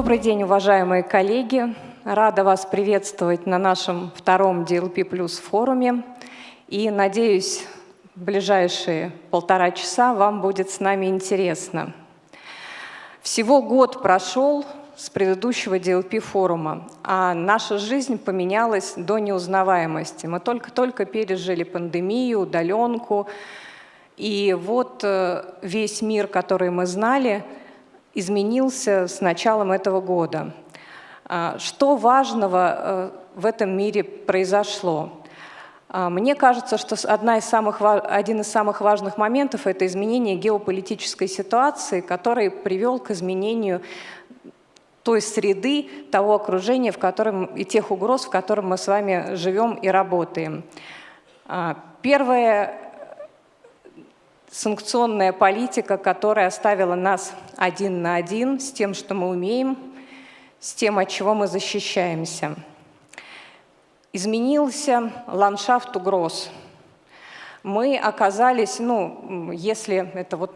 Добрый день, уважаемые коллеги. Рада вас приветствовать на нашем втором DLP Plus форуме. И надеюсь, в ближайшие полтора часа вам будет с нами интересно. Всего год прошел с предыдущего DLP форума, а наша жизнь поменялась до неузнаваемости. Мы только-только пережили пандемию, удаленку, и вот э, весь мир, который мы знали, изменился с началом этого года. А, что важного э, в этом мире произошло? А, мне кажется, что одна из самых, один из самых важных моментов – это изменение геополитической ситуации, который привел к изменению той среды, того окружения, в котором, и тех угроз, в котором мы с вами живем и работаем. А, первое санкционная политика, которая оставила нас один на один с тем, что мы умеем, с тем, от чего мы защищаемся. Изменился ландшафт угроз. Мы оказались, ну, если это вот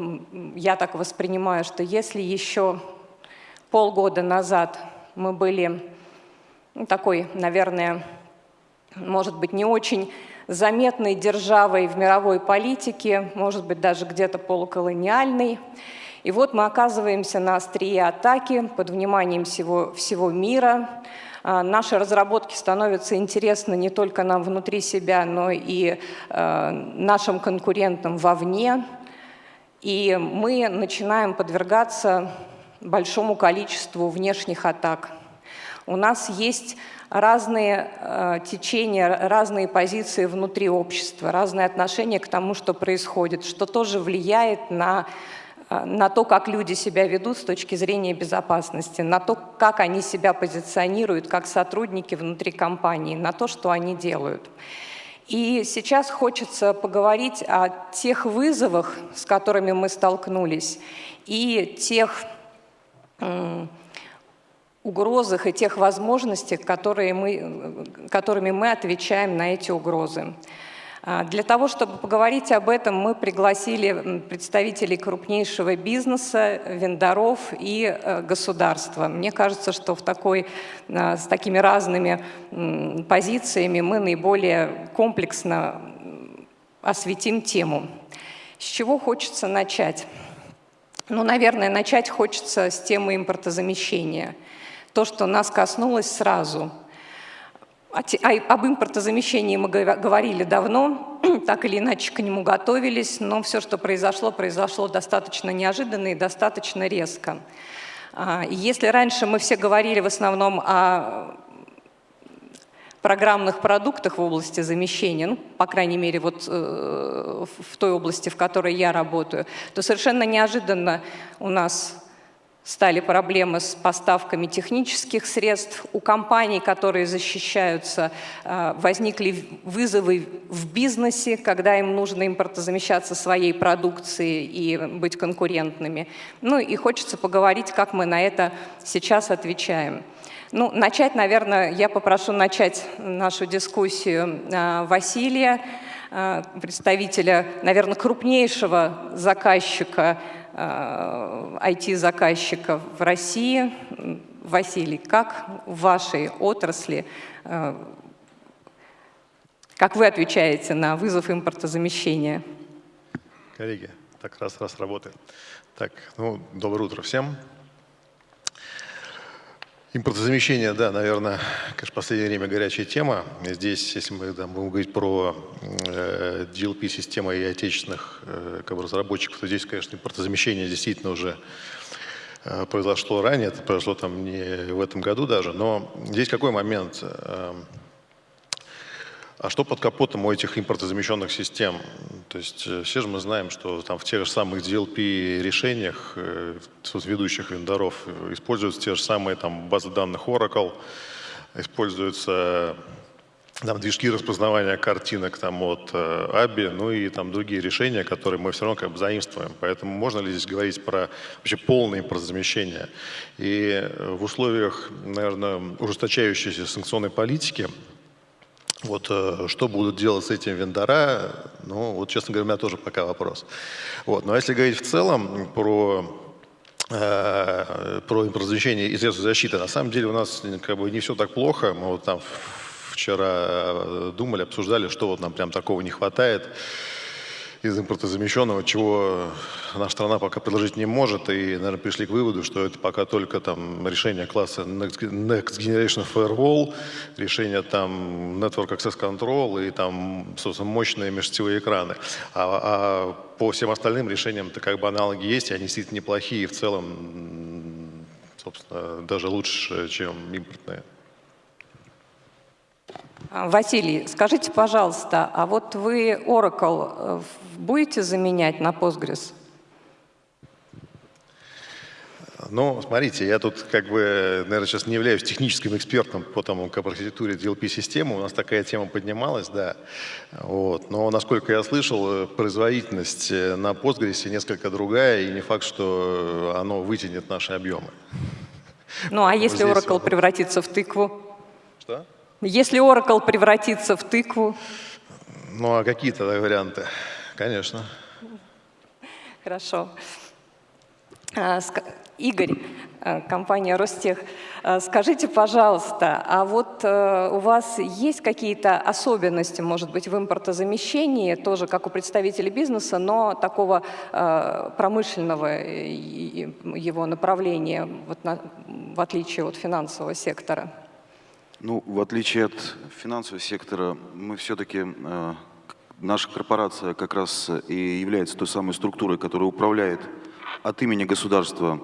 я так воспринимаю, что если еще полгода назад мы были ну, такой, наверное, может быть, не очень заметной державой в мировой политике, может быть, даже где-то полуколониальной. И вот мы оказываемся на острие атаки под вниманием всего, всего мира. А, наши разработки становятся интересны не только нам внутри себя, но и э, нашим конкурентам вовне. И мы начинаем подвергаться большому количеству внешних атак. У нас есть разные э, течения, разные позиции внутри общества, разные отношения к тому, что происходит, что тоже влияет на, э, на то, как люди себя ведут с точки зрения безопасности, на то, как они себя позиционируют как сотрудники внутри компании, на то, что они делают. И сейчас хочется поговорить о тех вызовах, с которыми мы столкнулись, и тех угрозах и тех возможностях, которые мы, которыми мы отвечаем на эти угрозы. А, для того, чтобы поговорить об этом, мы пригласили представителей крупнейшего бизнеса, вендоров и э, государства. Мне кажется, что в такой, а, с такими разными позициями мы наиболее комплексно осветим тему. С чего хочется начать? Ну, наверное, начать хочется с темы импортозамещения – то, что нас коснулось сразу. Об импортозамещении мы говорили давно, так или иначе к нему готовились, но все, что произошло, произошло достаточно неожиданно и достаточно резко. А, если раньше мы все говорили в основном о программных продуктах в области замещения, ну, по крайней мере, вот э, в той области, в которой я работаю, то совершенно неожиданно у нас стали проблемы с поставками технических средств. У компаний, которые защищаются, э, возникли вызовы в бизнесе, когда им нужно импортозамещаться своей продукцией и быть конкурентными. Ну и хочется поговорить, как мы на это сейчас отвечаем. Ну, начать, наверное, я попрошу начать нашу дискуссию э, Василия, э, представителя, наверное, крупнейшего заказчика IT-заказчиков э, в России. Василий, как в вашей отрасли, э, как вы отвечаете на вызов импортозамещения? Коллеги, так раз раз работает. Так, ну, доброе утро всем. Импортозамещение, да, наверное, конечно, в последнее время горячая тема. Здесь, если мы да, будем говорить про э, DLP-системы и отечественных э, как бы, разработчиков, то здесь, конечно, импортозамещение действительно уже э, произошло ранее, это произошло там не в этом году даже, но здесь какой момент? Э, а что под капотом у этих импортозамещенных систем? То есть э, все же мы знаем, что там в тех же самых DLP решениях э, ведущих вендоров используются те же самые там базы данных Oracle, используются там, движки распознавания картинок там, от э, ABI, ну и там другие решения, которые мы все равно как бы заимствуем. Поэтому можно ли здесь говорить про вообще полное импортозамещение? И э, в условиях, наверное, ужесточающейся санкционной политики вот э, что будут делать с этим вендора, ну вот, честно говоря, у меня тоже пока вопрос. Вот, но если говорить в целом про э, про импортозамещение и средства защиты. На самом деле у нас как бы не все так плохо. Мы вот там вчера думали, обсуждали, что вот нам прям такого не хватает из импортозамещенного, чего наша страна пока предложить не может. И, наверное, пришли к выводу, что это пока только там решение класса Next Generation Firewall, решение там Network Access Control и там, собственно, мощные межсетевые экраны. А, а по всем остальным решениям-то как бы аналоги есть, и они действительно неплохие, в целом, собственно, даже лучше, чем импортные. А, Василий, скажите, пожалуйста, а вот вы Oracle э, будете заменять на Postgres? Ну, смотрите, я тут как бы, наверное, сейчас не являюсь техническим экспертом по тому, как архитектуре DLP-системы. У нас такая тема поднималась, да. Вот. Но, насколько я слышал, производительность э, на Postgres несколько другая, и не факт, что оно вытянет наши объемы. Ну, а если Oracle превратится в тыкву? Что? Если Oracle превратится в тыкву? Ну, а какие тогда варианты? Конечно. Хорошо. А, Игорь, э, компания Ростех, э, скажите, пожалуйста, а вот э, у вас есть какие-то особенности, может быть, в импортозамещении, тоже как у представителей бизнеса, но такого промышленного его направления, в отличие от финансового сектора? Ну, в отличие от финансового сектора, мы все-таки, э, наша корпорация как раз и является той самой структурой, которая управляет от имени государства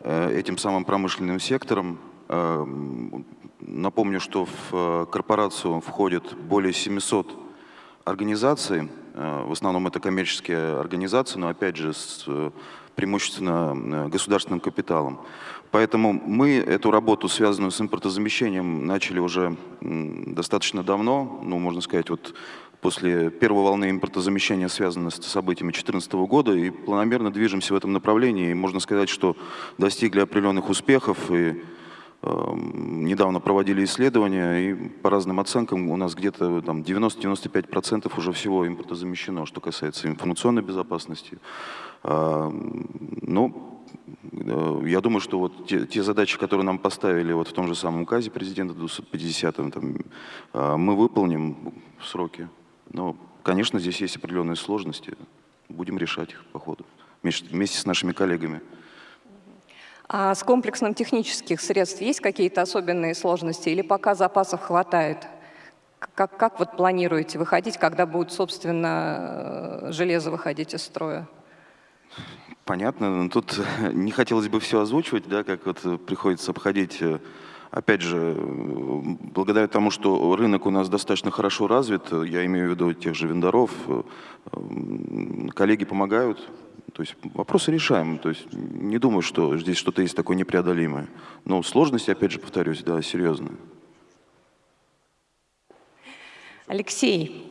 э, этим самым промышленным сектором. Э, напомню, что в э, корпорацию входит более 700 организаций, э, в основном это коммерческие организации, но опять же с э, преимущественно государственным капиталом. Поэтому мы эту работу, связанную с импортозамещением, начали уже достаточно давно, ну, можно сказать, вот после первой волны импортозамещения, связанной с событиями 2014 года, и планомерно движемся в этом направлении. И можно сказать, что достигли определенных успехов, и э, недавно проводили исследования, и по разным оценкам у нас где-то там 90-95% уже всего импортозамещено, что касается информационной безопасности. Э, ну, Э, я думаю, что вот те, те задачи, которые нам поставили вот в том же самом указе президента 250 там, э, мы выполним в сроки. Но, конечно, здесь есть определенные сложности. Будем решать их по ходу вместе с нашими коллегами. А с комплексом технических средств есть какие-то особенные сложности или пока запасов хватает? Как, как вот планируете выходить, когда будет, собственно, э, железо выходить из строя? Понятно, но тут не хотелось бы все озвучивать, да, как вот приходится обходить. Опять же, благодаря тому, что рынок у нас достаточно хорошо развит, я имею в виду тех же вендоров, коллеги помогают, то есть вопросы решаем. То есть не думаю, что здесь что-то есть такое непреодолимое. Но сложности, опять же, повторюсь, да, серьезные. Alexei,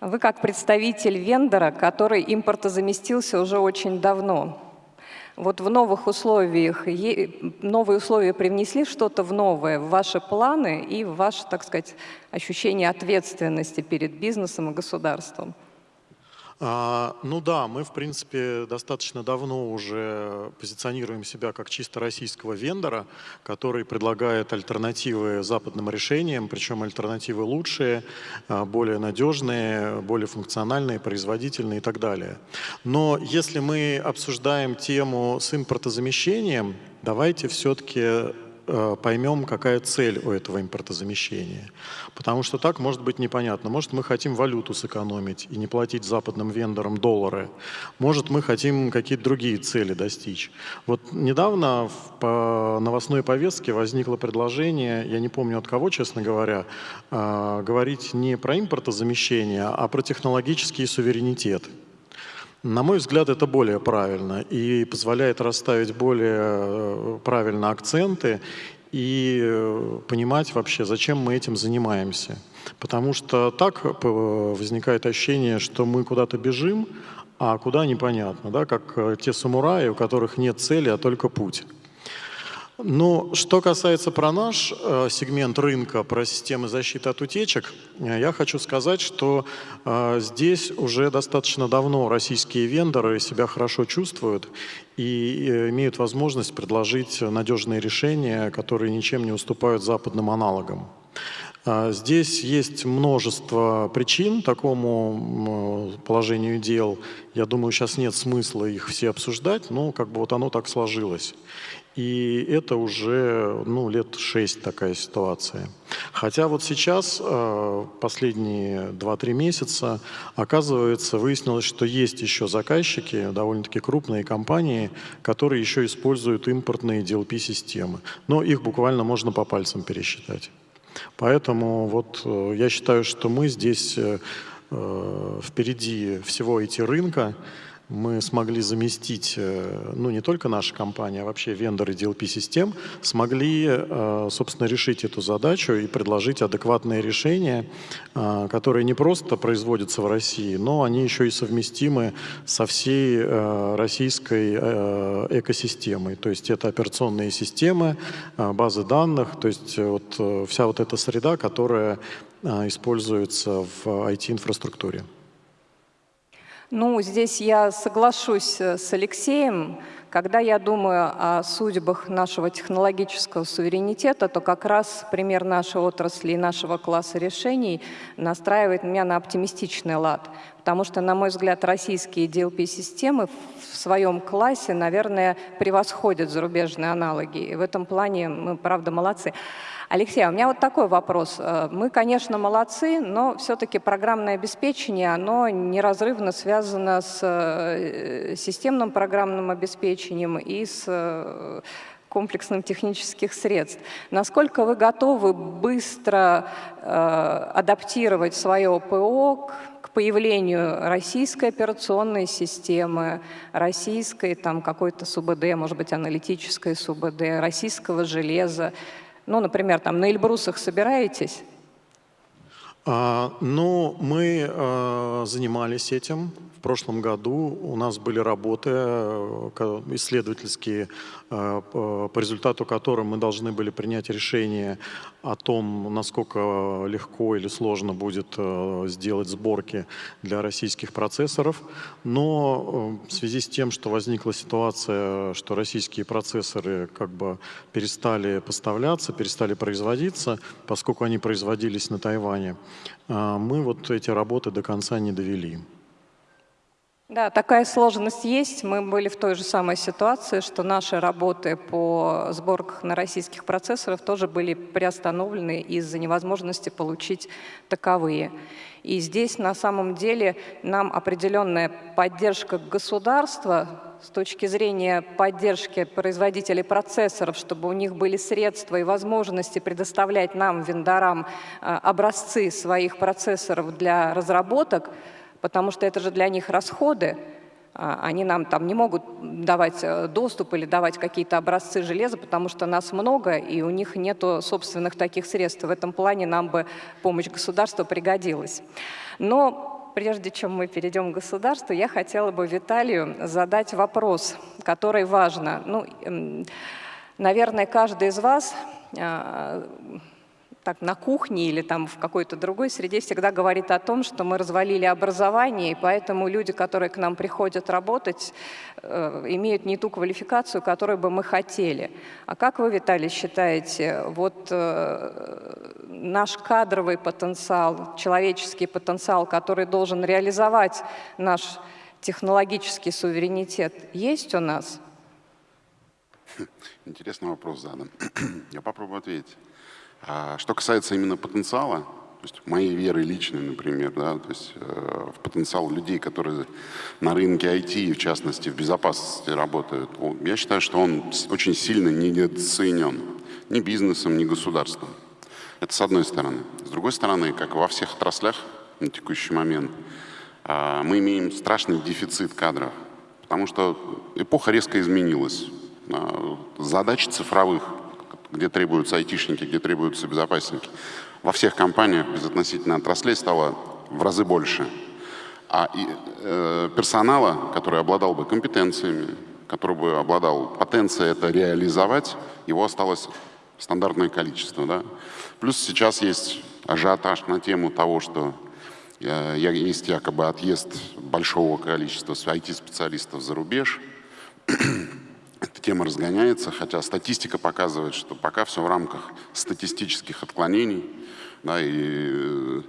вы как представитель вендора, который импортозаместился уже очень давно, вот в новых условиях, новые условия привнесли что-то в новое, в ваши планы и в ваше, так сказать, ощущение ответственности перед бизнесом и государством? А, ну да, мы, в принципе, достаточно давно уже позиционируем себя как чисто российского вендора, который предлагает альтернативы западным решениям, причем альтернативы лучшие, а, более надежные, более функциональные, производительные и так далее. Но если мы обсуждаем тему с импортозамещением, давайте все-таки поймем, какая цель у этого импортозамещения. Потому что так может быть непонятно. Может, мы хотим валюту сэкономить и не платить западным вендорам доллары. Может, мы хотим какие-то другие цели достичь. Вот недавно по новостной повестке возникло предложение, я не помню от кого, честно говоря, э, говорить не про импортозамещение, а про технологический суверенитет. На мой взгляд, это более правильно и позволяет расставить более э, правильно акценты и э, понимать вообще, зачем мы этим занимаемся. Потому что так э, возникает ощущение, что мы куда-то бежим, а куда непонятно, да, как те самураи, у которых нет цели, а только путь. Ну, что касается про наш э, сегмент рынка, про системы защиты от утечек, э, я хочу сказать, что э, здесь уже достаточно давно российские вендоры себя хорошо чувствуют и э, имеют возможность предложить надежные решения, которые ничем не уступают западным аналогам. А, здесь есть множество причин такому положению дел. Я думаю, сейчас нет смысла их все обсуждать, но как бы вот оно так сложилось. И это уже ну, лет шесть такая ситуация. Хотя вот сейчас, э, последние 2-3 месяца, оказывается, выяснилось, что есть еще заказчики, довольно-таки крупные компании, которые еще используют импортные DLP-системы. Но их буквально можно по пальцам пересчитать. Поэтому вот э, я считаю, что мы здесь э, впереди всего эти рынка, мы смогли заместить, э, ну не только наша компания, а вообще вендоры DLP-систем, смогли, э, собственно, решить эту задачу и предложить адекватные решения, э, которые не просто производятся в России, но они еще и совместимы со всей российской экосистемой. То есть это операционные системы, базы данных, то есть вот вся вот эта среда, которая используется в IT-инфраструктуре. Ну, здесь я соглашусь э, с Алексеем. Когда я думаю о судьбах нашего технологического суверенитета, то как раз пример нашей отрасли и нашего класса решений настраивает меня на оптимистичный лад. Потому что, на мой взгляд, российские DLP-системы в своем классе, наверное, превосходят зарубежные аналоги. И в этом плане мы, правда, молодцы. Алексей, а у меня вот такой вопрос. Э, мы, конечно, молодцы, но все-таки программное обеспечение, оно неразрывно связано с э, системным программным обеспечением и с э, комплексным технических средств. Насколько вы готовы быстро э, адаптировать свое ПО к, к появлению российской операционной системы, российской там какой-то СУБД, может быть, аналитической СУБД, российского железа, ну, например, там на Эльбрусах собираетесь? А, ну, мы а, занимались этим прошлом году у нас были работы э, исследовательские, по результату которым мы должны были принять решение о том, насколько легко или сложно будет э, сделать сборки для российских процессоров. Но в связи с тем, что возникла ситуация, что российские процессоры как бы перестали поставляться, перестали производиться, поскольку они производились на Тайване, мы вот эти работы до конца не довели. Да, такая сложность есть. Мы были в той же самой ситуации, что наши работы по сборках на российских процессорах тоже были приостановлены из-за невозможности получить таковые. И здесь на самом деле нам определенная поддержка государства с точки зрения поддержки производителей процессоров, чтобы у них были средства и возможности предоставлять нам, вендорам, э, образцы своих процессоров для разработок – потому что это же для них расходы. А, они нам там не могут давать э, доступ или давать какие-то образцы железа, потому что нас много, и у них нет собственных таких средств. В этом плане нам бы помощь государства пригодилась. Но прежде чем мы перейдем к государству, я хотела бы Виталию задать вопрос, который важно. Ну, наверное, каждый из вас а, так, на кухне или там в какой-то другой среде всегда говорит о том, что мы развалили образование, и поэтому люди, которые к нам приходят работать, э, имеют не ту квалификацию, которую бы мы хотели. А как вы, Виталий, считаете, вот э, наш кадровый потенциал, человеческий потенциал, который должен реализовать наш технологический суверенитет, есть у нас? Интересный вопрос задан. Я попробую ответить. А что касается именно потенциала, то есть моей веры личной, например, да, то есть э, в потенциал людей, которые на рынке IT, в частности в безопасности работают, я считаю, что он очень сильно недооценен ни бизнесом, ни государством. Это с одной стороны. С другой стороны, как во всех отраслях на текущий момент, э, мы имеем страшный дефицит кадров, потому что эпоха резко изменилась. Э, задачи цифровых где требуются айтишники, где требуются безопасники. Во всех компаниях безотносительно отраслей стало в разы больше. А и, э, персонала, который обладал бы компетенциями, который бы обладал потенцией это реализовать, его осталось стандартное количество. Да? Плюс сейчас есть ажиотаж на тему того, что э, есть якобы отъезд большого количества IT-специалистов за рубеж. Эта тема разгоняется, хотя статистика показывает, что пока все в рамках статистических отклонений. Да, и э,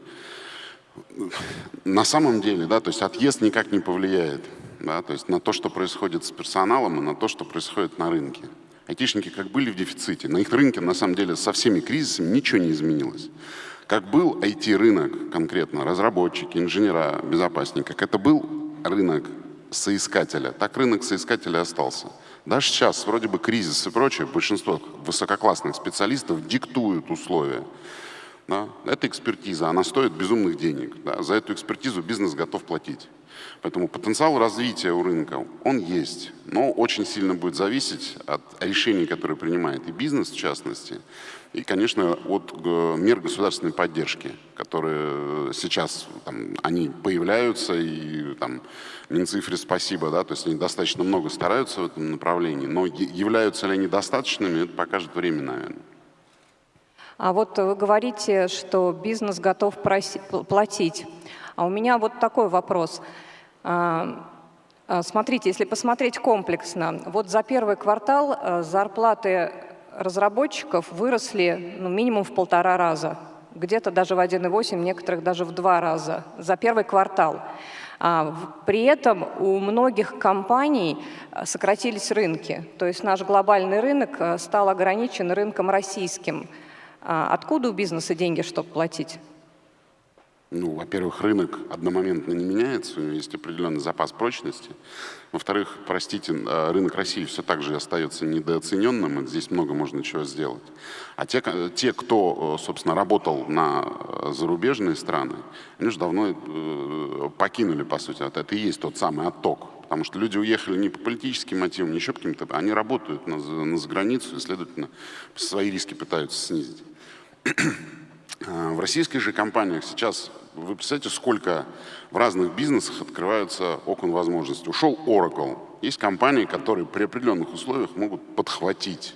на самом деле, да, то есть отъезд никак не повлияет да, то есть на то, что происходит с персоналом и на то, что происходит на рынке. Айтишники как были в дефиците, на их рынке на самом деле со всеми кризисами ничего не изменилось. Как был IT-рынок конкретно, разработчики, инженера, безопасники, как это был рынок соискателя, так рынок соискателя остался. Даже сейчас, вроде бы кризис и прочее, большинство высококлассных специалистов диктуют условия. Да? Это экспертиза, она стоит безумных денег. Да? За эту экспертизу бизнес готов платить. Поэтому потенциал развития у рынка, он есть, но очень сильно будет зависеть от решений, которые принимает и бизнес в частности, и, конечно, от э, мер государственной поддержки, которые сейчас там, они появляются, и там Минцифре спасибо, да, то есть они достаточно много стараются в этом направлении, но являются ли они достаточными, это покажет время, наверное. А вот вы говорите, что бизнес готов платить. А у меня вот такой вопрос. А, а, смотрите, если посмотреть комплексно, вот за первый квартал а, зарплаты разработчиков выросли ну, минимум в полтора раза, где-то даже в 1,8, некоторых даже в два раза за первый квартал. При этом у многих компаний сократились рынки, то есть наш глобальный рынок стал ограничен рынком российским. Откуда у бизнеса деньги, чтобы платить? Ну, во-первых, рынок одномоментно не меняется, у него есть определенный запас прочности. Во-вторых, простите, э, рынок России все так же остается недооцененным, и здесь много можно чего сделать. А те, те кто, э, собственно, работал на э, зарубежные страны, они уже давно покинули, по сути, это и есть тот самый отток. Потому что люди уехали не по политическим мотивам, не еще каким-то, они работают на, на заграницу и, следовательно, свои риски пытаются снизить. В российских же компаниях сейчас вы представляете, сколько в разных бизнесах открываются окон возможностей. Ушел Oracle. Есть компании, которые при определенных условиях могут подхватить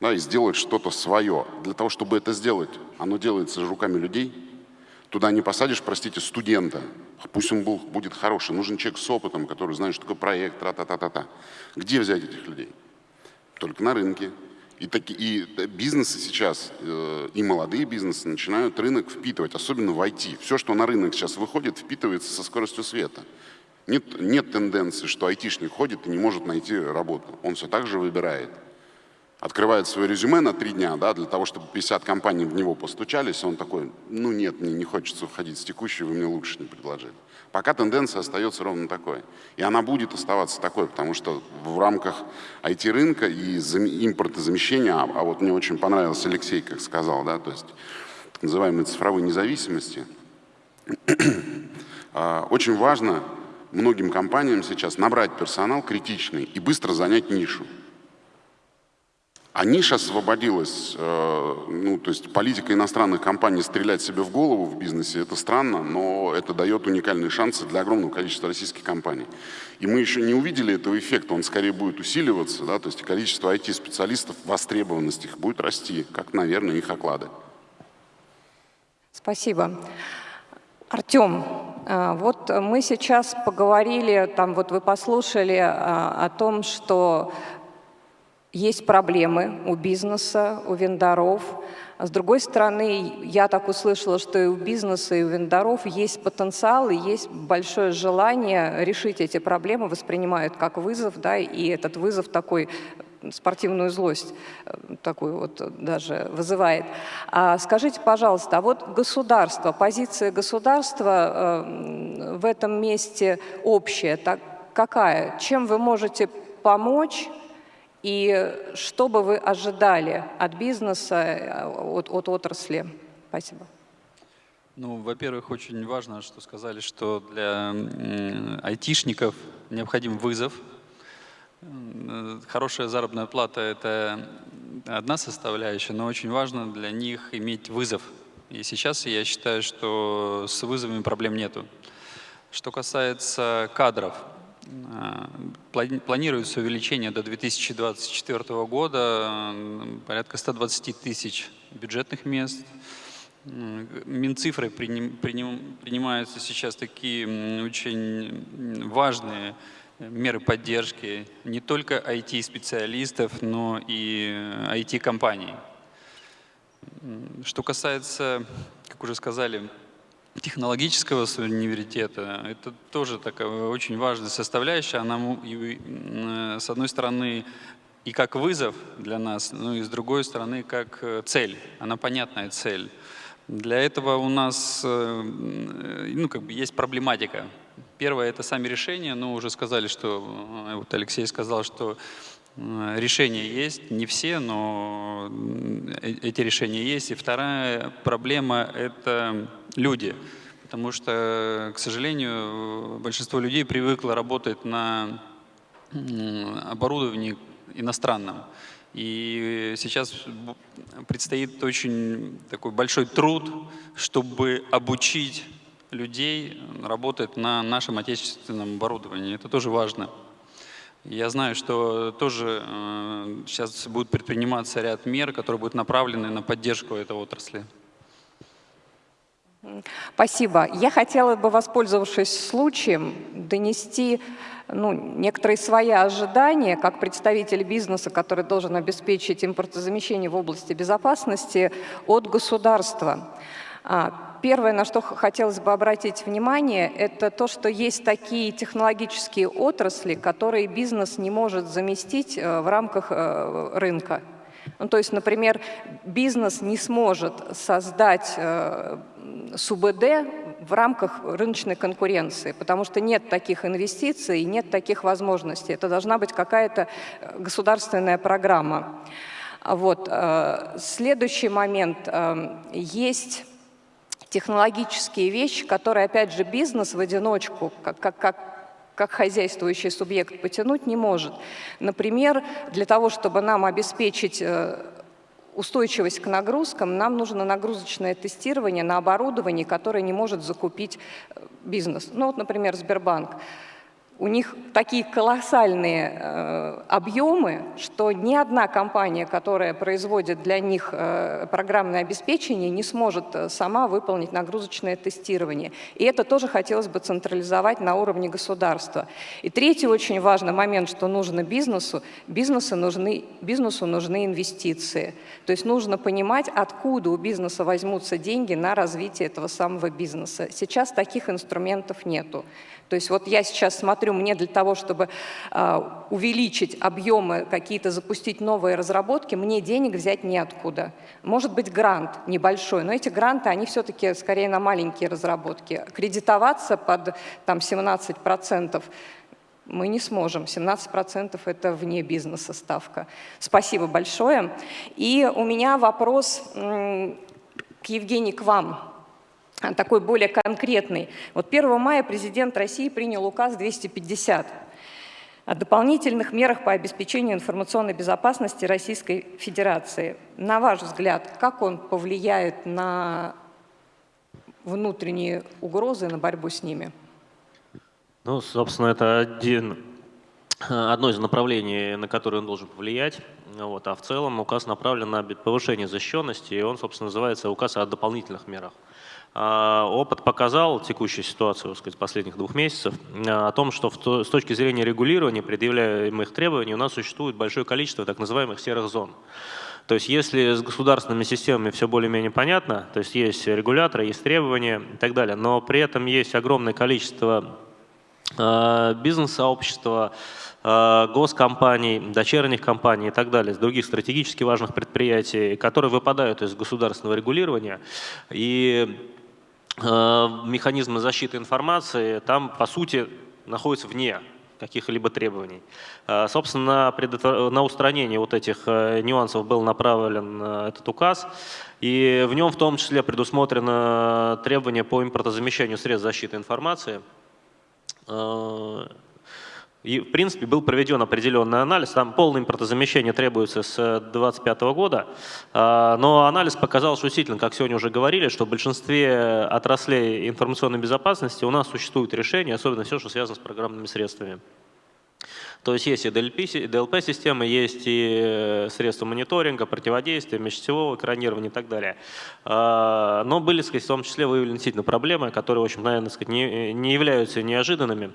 да, и сделать что-то свое. Для того, чтобы это сделать, оно делается руками людей. Туда не посадишь, простите, студента. Пусть он был, будет хороший. Нужен человек с опытом, который знает, что такое проект, тра-та-та-та-та. Где взять этих людей? Только на рынке. И, таки, и бизнесы сейчас, э, и молодые бизнесы начинают рынок впитывать, особенно в IT. Все, что на рынок сейчас выходит, впитывается со скоростью света. Нет, нет тенденции, что айтишник ходит и не может найти работу. Он все так же выбирает открывает свое резюме на три дня, да, для того, чтобы 50 компаний в него постучались, он такой, ну нет, мне не хочется уходить с текущей, вы мне лучше не предложили. Пока тенденция остается ровно такой. И она будет оставаться такой, потому что в рамках IT-рынка и импортозамещения, а, а вот мне очень понравился Алексей, как сказал, да, то есть так называемой цифровой независимости, а, очень важно многим компаниям сейчас набрать персонал критичный и быстро занять нишу. А ниша освободилась, э, ну, то есть политика иностранных компаний стрелять себе в голову в бизнесе, это странно, но это дает уникальные шансы для огромного количества российских компаний. И мы еще не увидели этого эффекта, он скорее будет усиливаться, да, то есть количество IT-специалистов, востребованность их будет расти, как, наверное, их оклады. Спасибо. Артем, э, вот мы сейчас поговорили, там вот вы послушали э, о том, что есть проблемы у бизнеса, у вендоров. С другой стороны, я так услышала, что и у бизнеса, и у вендоров есть потенциал, и есть большое желание решить эти проблемы, воспринимают как вызов, да, и этот вызов такой спортивную злость э, такую вот даже вызывает. А скажите, пожалуйста, а вот государство, позиция государства э, в этом месте общая, так, какая? Чем вы можете помочь и что бы вы ожидали от бизнеса, от, от отрасли? Спасибо. Ну, во-первых, очень важно, что сказали, что для айтишников необходим вызов. Хорошая заработная плата – это одна составляющая, но очень важно для них иметь вызов. И сейчас я считаю, что с вызовами проблем нету. Что касается кадров, Планируется увеличение до 2024 года порядка 120 тысяч бюджетных мест. Минцифрой принимаются сейчас такие очень важные меры поддержки не только IT-специалистов, но и IT-компаний. Что касается, как уже сказали, технологического университета, это тоже такая очень важная составляющая. Она, с одной стороны, и как вызов для нас, ну и с другой стороны, как цель. Она понятная цель. Для этого у нас э, ну, как бы есть проблематика. Первое – это сами решения. Ну, уже сказали, что, э, вот Алексей сказал, что э, решения есть, не все, но эти решения есть. И вторая проблема – это люди. Потому что, к сожалению, большинство людей привыкло работать на оборудовании иностранном. И сейчас предстоит очень такой большой труд, чтобы обучить людей работать на нашем отечественном оборудовании. Это тоже важно. Я знаю, что тоже э, сейчас будет предприниматься ряд мер, которые будут направлены на поддержку этой отрасли. Спасибо. Я хотела бы, воспользовавшись случаем, донести ну, некоторые свои ожидания, как представитель бизнеса, который должен обеспечить импортозамещение в области безопасности от государства. А, первое, на что хотелось бы обратить внимание, это то, что есть такие технологические отрасли, которые бизнес не может заместить э, в рамках э, рынка. Ну, то есть, например, бизнес не сможет создать э, СУБД в рамках рыночной конкуренции, потому что нет таких инвестиций, нет таких возможностей. Это должна быть какая-то э, государственная программа. Вот. Э, следующий момент. Э, есть технологические вещи, которые, опять же, бизнес в одиночку, как, как, как как хозяйствующий субъект потянуть не может. Например, для того, чтобы нам обеспечить устойчивость к нагрузкам, нам нужно нагрузочное тестирование на оборудовании, которое не может закупить э, бизнес. Ну вот, например, Сбербанк у них такие колоссальные э, объемы, что ни одна компания, которая производит для них э, программное обеспечение, не сможет э, сама выполнить нагрузочное тестирование. И это тоже хотелось бы централизовать на уровне государства. И третий очень важный момент, что нужно бизнесу, бизнесу нужны, бизнесу нужны инвестиции. То есть нужно понимать, откуда у бизнеса возьмутся деньги на развитие этого самого бизнеса. Сейчас таких инструментов нету. То есть вот я сейчас смотрю, мне для того, чтобы э, увеличить объемы, какие-то запустить новые разработки, мне денег взять неоткуда. Может быть грант небольшой, но эти гранты, они все-таки скорее на маленькие разработки. Кредитоваться под там, 17% мы не сможем. 17% это вне бизнеса ставка. Спасибо большое. И у меня вопрос к Евгении, к вам такой более конкретный. Вот 1 мая президент России принял указ 250 о дополнительных мерах по обеспечению информационной безопасности Российской Федерации. На ваш взгляд, как он повлияет на внутренние угрозы, на борьбу с ними? Ну, собственно, это один, одно из направлений, на которое он должен повлиять. Вот, а в целом указ направлен на повышение защищенности, и он, собственно, называется указ о дополнительных мерах. А, опыт показал текущую ситуацию сказать, последних двух месяцев а, о том, что с точки зрения регулирования предъявляемых требований у нас существует большое количество так называемых серых зон. То есть если с государственными системами все более-менее понятно, то есть есть регуляторы, есть требования и так далее, но при этом есть огромное количество э, бизнес-сообщества, госкомпаний, дочерних компаний и так далее, с других стратегически важных предприятий, которые выпадают из государственного регулирования. И механизмы защиты информации там, по сути, находятся вне каких-либо требований. Э, собственно, на устранение вот этих э, нюансов был направлен этот указ, и в нем в том числе предусмотрено требование по импортозамещению средств защиты информации, и, в принципе, был проведен определенный анализ. Там полное импортозамещение требуется с 2025 года. А, но анализ показал, что действительно, как сегодня уже говорили, что в большинстве отраслей информационной безопасности у нас существуют решения, особенно все, что связано с программными средствами. То есть есть и DLP-системы, есть и средства мониторинга, противодействия, межсетевого экранирования и так далее. Но были, сказать, в том числе выявлены действительно проблемы, которые, в общем, наверное, сказать, не, не являются неожиданными.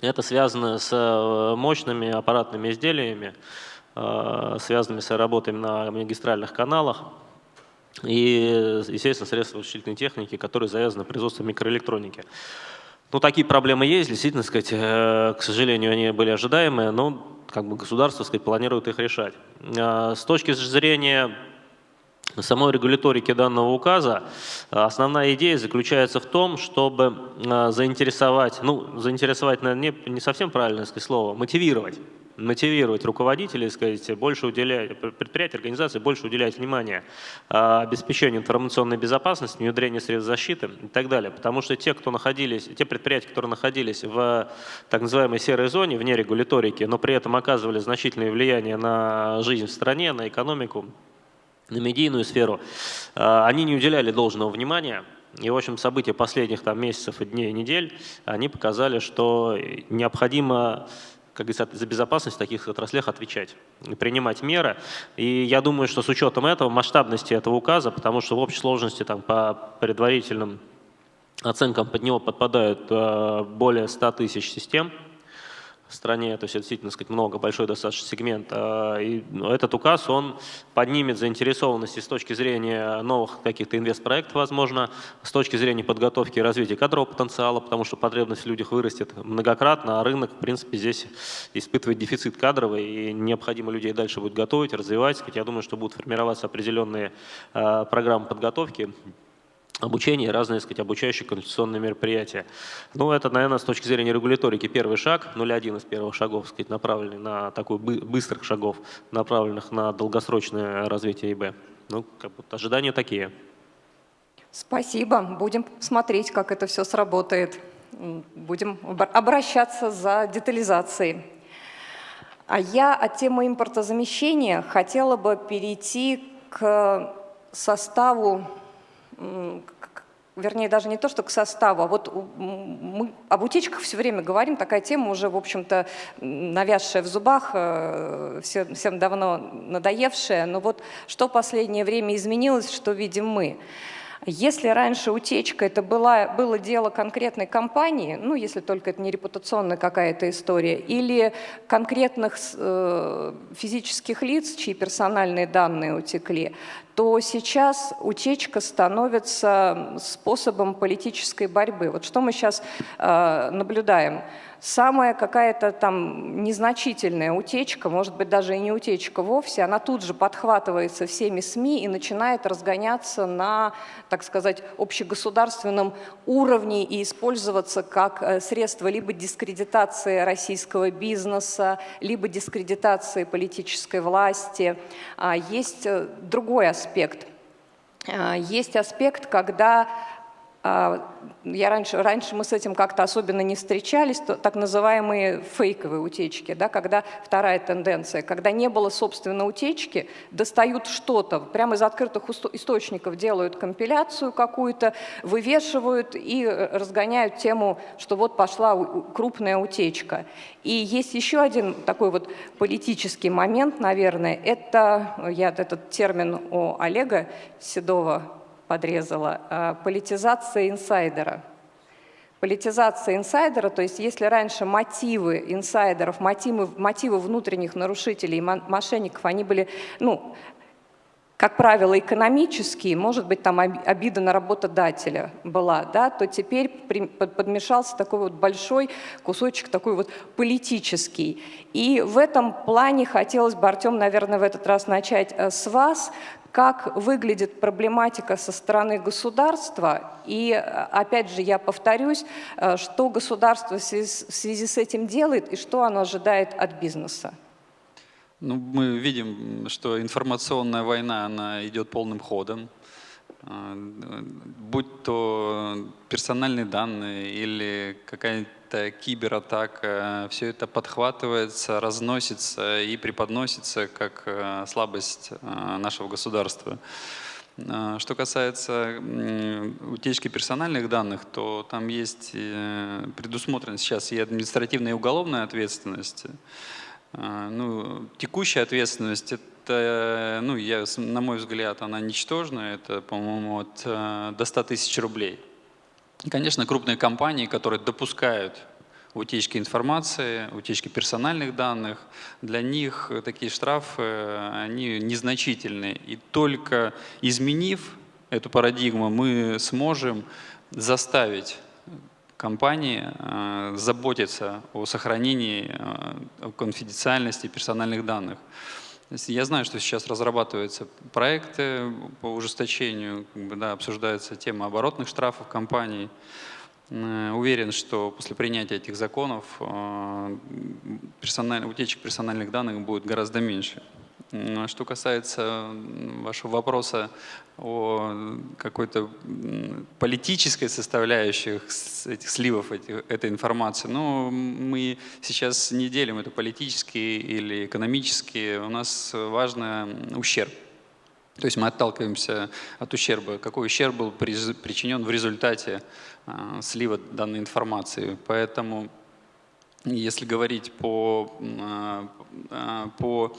Это связано с мощными аппаратными изделиями, связанными с работой на магистральных каналах, и, естественно, средства вычислительной техники, которые завязаны на производство микроэлектроники. Ну, такие проблемы есть, действительно, сказать, э, к сожалению, они были ожидаемые, но как бы государство сказать, планирует их решать. С точки зрения самой регуляторики данного указа, основная идея заключается в том, чтобы э, заинтересовать, ну, заинтересовать, наверное, не, не совсем правильное слово, мотивировать мотивировать руководителей, сказать, больше уделять, предприятия, организации больше уделять внимание а, обеспечению информационной безопасности, внедрению средств защиты и так далее. Потому что те, кто находились, те предприятия, которые находились в так называемой серой зоне, вне регуляторики, но при этом оказывали значительное влияние на жизнь в стране, на экономику, на медийную сферу, а, они не уделяли должного внимания и, в общем, события последних там, месяцев, и дней, и недель, они показали, что необходимо как говорится, за безопасность в таких отраслях отвечать, принимать меры. И я думаю, что с учетом этого, масштабности этого указа, потому что в общей сложности там, по предварительным оценкам под него подпадают э, более 100 тысяч систем, стране, то есть это действительно сказать, много, большой достаточно сегмент. А, и ну, этот указ, он поднимет заинтересованность с точки зрения новых каких-то инвестпроектов, возможно, с точки зрения подготовки и развития кадрового потенциала, потому что потребность в людях вырастет многократно, а рынок, в принципе, здесь испытывает дефицит кадровый, и необходимо людей дальше будет готовить, развивать. Я думаю, что будут формироваться определенные а, программы подготовки, обучение, разные, сказать, обучающие конституционные мероприятия. Ну, это, наверное, с точки зрения регуляторики первый шаг, 0,1 из первых шагов, сказать, направленный на такой быстрых шагов, направленных на долгосрочное развитие ИБ. Ну, как будто ожидания такие. Спасибо. Будем смотреть, как это все сработает. Будем обращаться за детализацией. А я от темы импортозамещения хотела бы перейти к составу вернее, даже не то, что к составу, а вот мы об утечках все время говорим, такая тема уже, в общем-то, навязшая в зубах, э, всем давно надоевшая, но вот что последнее время изменилось, что видим мы – если раньше утечка это была, было дело конкретной компании, ну, если только это не репутационная какая-то история, или конкретных э, физических лиц, чьи персональные данные утекли, то сейчас утечка становится способом политической борьбы. Вот что мы сейчас э, наблюдаем? самая какая-то там незначительная утечка, может быть, даже и не утечка вовсе, она тут же подхватывается всеми СМИ и начинает разгоняться на, так сказать, общегосударственном уровне и использоваться как э, средство либо дискредитации российского бизнеса, либо дискредитации политической власти. А есть э, другой аспект. А, есть аспект, когда я раньше, раньше мы с этим как-то особенно не встречались, то, так называемые фейковые утечки, да, когда вторая тенденция, когда не было, собственно, утечки, достают что-то, прямо из открытых источников делают компиляцию какую-то, вывешивают и разгоняют тему, что вот пошла крупная утечка. И есть еще один такой вот политический момент, наверное, это, я этот термин у Олега Седова подрезала, а, политизация инсайдера. Политизация инсайдера, то есть если раньше мотивы инсайдеров, мотивы, мотивы внутренних нарушителей, мошенников, они были, ну, как правило, экономические, может быть, там обида на работодателя была, да, то теперь подмешался такой вот большой кусочек, такой вот политический. И в этом плане хотелось бы, Артем, наверное, в этот раз начать э, с вас как выглядит проблематика со стороны государства. И, опять же, я повторюсь, э, что государство в связи с этим делает и что оно ожидает от бизнеса. Ну, мы видим, что информационная война, она идет полным ходом. Э, будь то персональные данные или какая-нибудь это кибератака, все это подхватывается, разносится и преподносится как э, слабость э, нашего государства. Что касается утечки персональных данных, то там есть предусмотрена сейчас и административная, и уголовная ответственность. Ну, текущая ответственность, это, ну, я, на мой взгляд, она ничтожная, это, по-моему, от, э, до 100 тысяч рублей. И, конечно, крупные компании, которые допускают утечки информации, утечки персональных данных, для них такие штрафы, они незначительные. И только изменив эту парадигму, мы сможем заставить компании э, заботиться о сохранении э, конфиденциальности персональных данных. Я знаю, что сейчас разрабатываются проекты по ужесточению, да, обсуждается тема оборотных штрафов компаний. Э, уверен, что после принятия этих законов э, персональ, утечек персональных данных будет гораздо меньше. Что касается вашего вопроса о какой-то политической составляющей этих сливов этих, этой информации, ну, мы сейчас не делим это политически или экономически. У нас важно ущерб. То есть мы отталкиваемся от ущерба. Какой ущерб был причинен в результате а, слива данной информации. Поэтому, если говорить по, а, а, по а,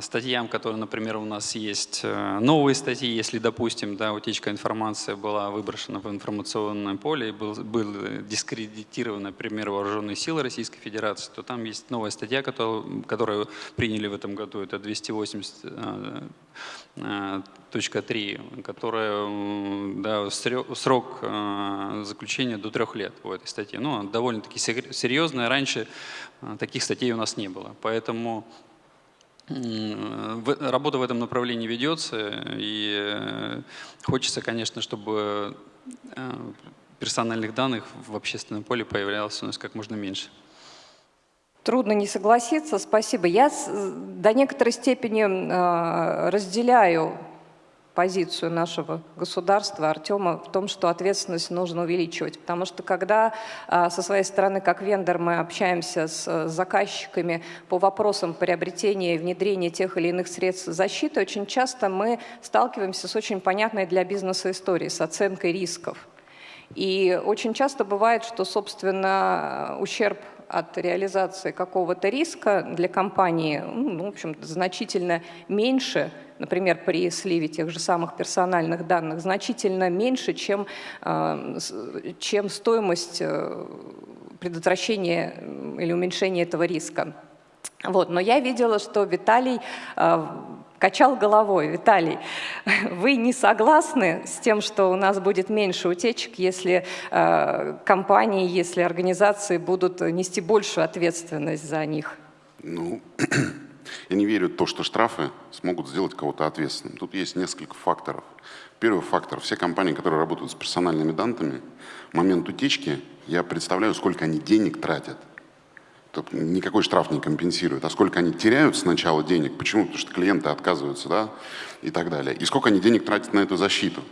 статьям, которые, например, у нас есть э, новые статьи, если, допустим, да, утечка информации была выброшена в информационное поле и был, был дискредитирован, например, вооруженные силы Российской Федерации, то там есть новая статья, которую, которую приняли в этом году, это 280 точка 3, которая да, срок э, заключения до трех лет по этой статье. Ну, довольно-таки серьезная. Раньше э, таких статей у нас не было. Поэтому Работа в этом направлении ведется, и э, хочется, конечно, чтобы э, персональных данных в общественном поле появлялось у нас как можно меньше. Трудно не согласиться, спасибо. Я до некоторой степени э, разделяю позицию нашего государства, Артема, в том, что ответственность нужно увеличивать. Потому что когда а, со своей стороны, как вендор, мы общаемся с э, заказчиками по вопросам приобретения и внедрения тех или иных средств защиты, очень часто мы сталкиваемся с очень понятной для бизнеса историей, с оценкой рисков. И очень часто бывает, что, собственно, ущерб от реализации какого-то риска для компании, ну, в общем значительно меньше, например, при сливе тех же самых персональных данных, значительно меньше, чем, э, чем стоимость э, предотвращения или уменьшения этого риска. Вот. Но я видела, что Виталий э, качал головой. Виталий, вы не согласны с тем, что у нас будет меньше утечек, если компании, если организации будут нести большую ответственность за них? Ну, Я не верю в то, что штрафы смогут сделать кого-то ответственным. Тут есть несколько факторов. Первый фактор. Все компании, которые работают с персональными данными, в момент утечки я представляю, сколько они денег тратят. Тут никакой штраф не компенсирует. А сколько они теряют сначала денег, почему? Потому что клиенты отказываются, да, и так далее. И сколько они денег тратят на эту защиту.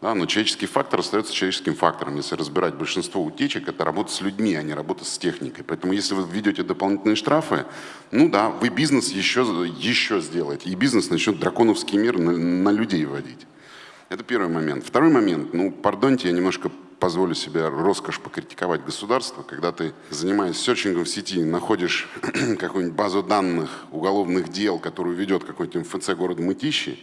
Да, но человеческий фактор остается человеческим фактором. Если разбирать большинство утечек, это работа с людьми, а не работа с техникой. Поэтому если вы введете дополнительные штрафы, ну да, вы бизнес еще, еще сделаете. И бизнес начнет драконовский мир на, на людей вводить. Это первый момент. Второй момент, ну, пардоньте, я немножко позволю себе роскошь покритиковать государство, когда ты, занимаясь серчингом в сети, находишь какую-нибудь базу данных уголовных дел, которую ведет какой-то МФЦ города Мытищи,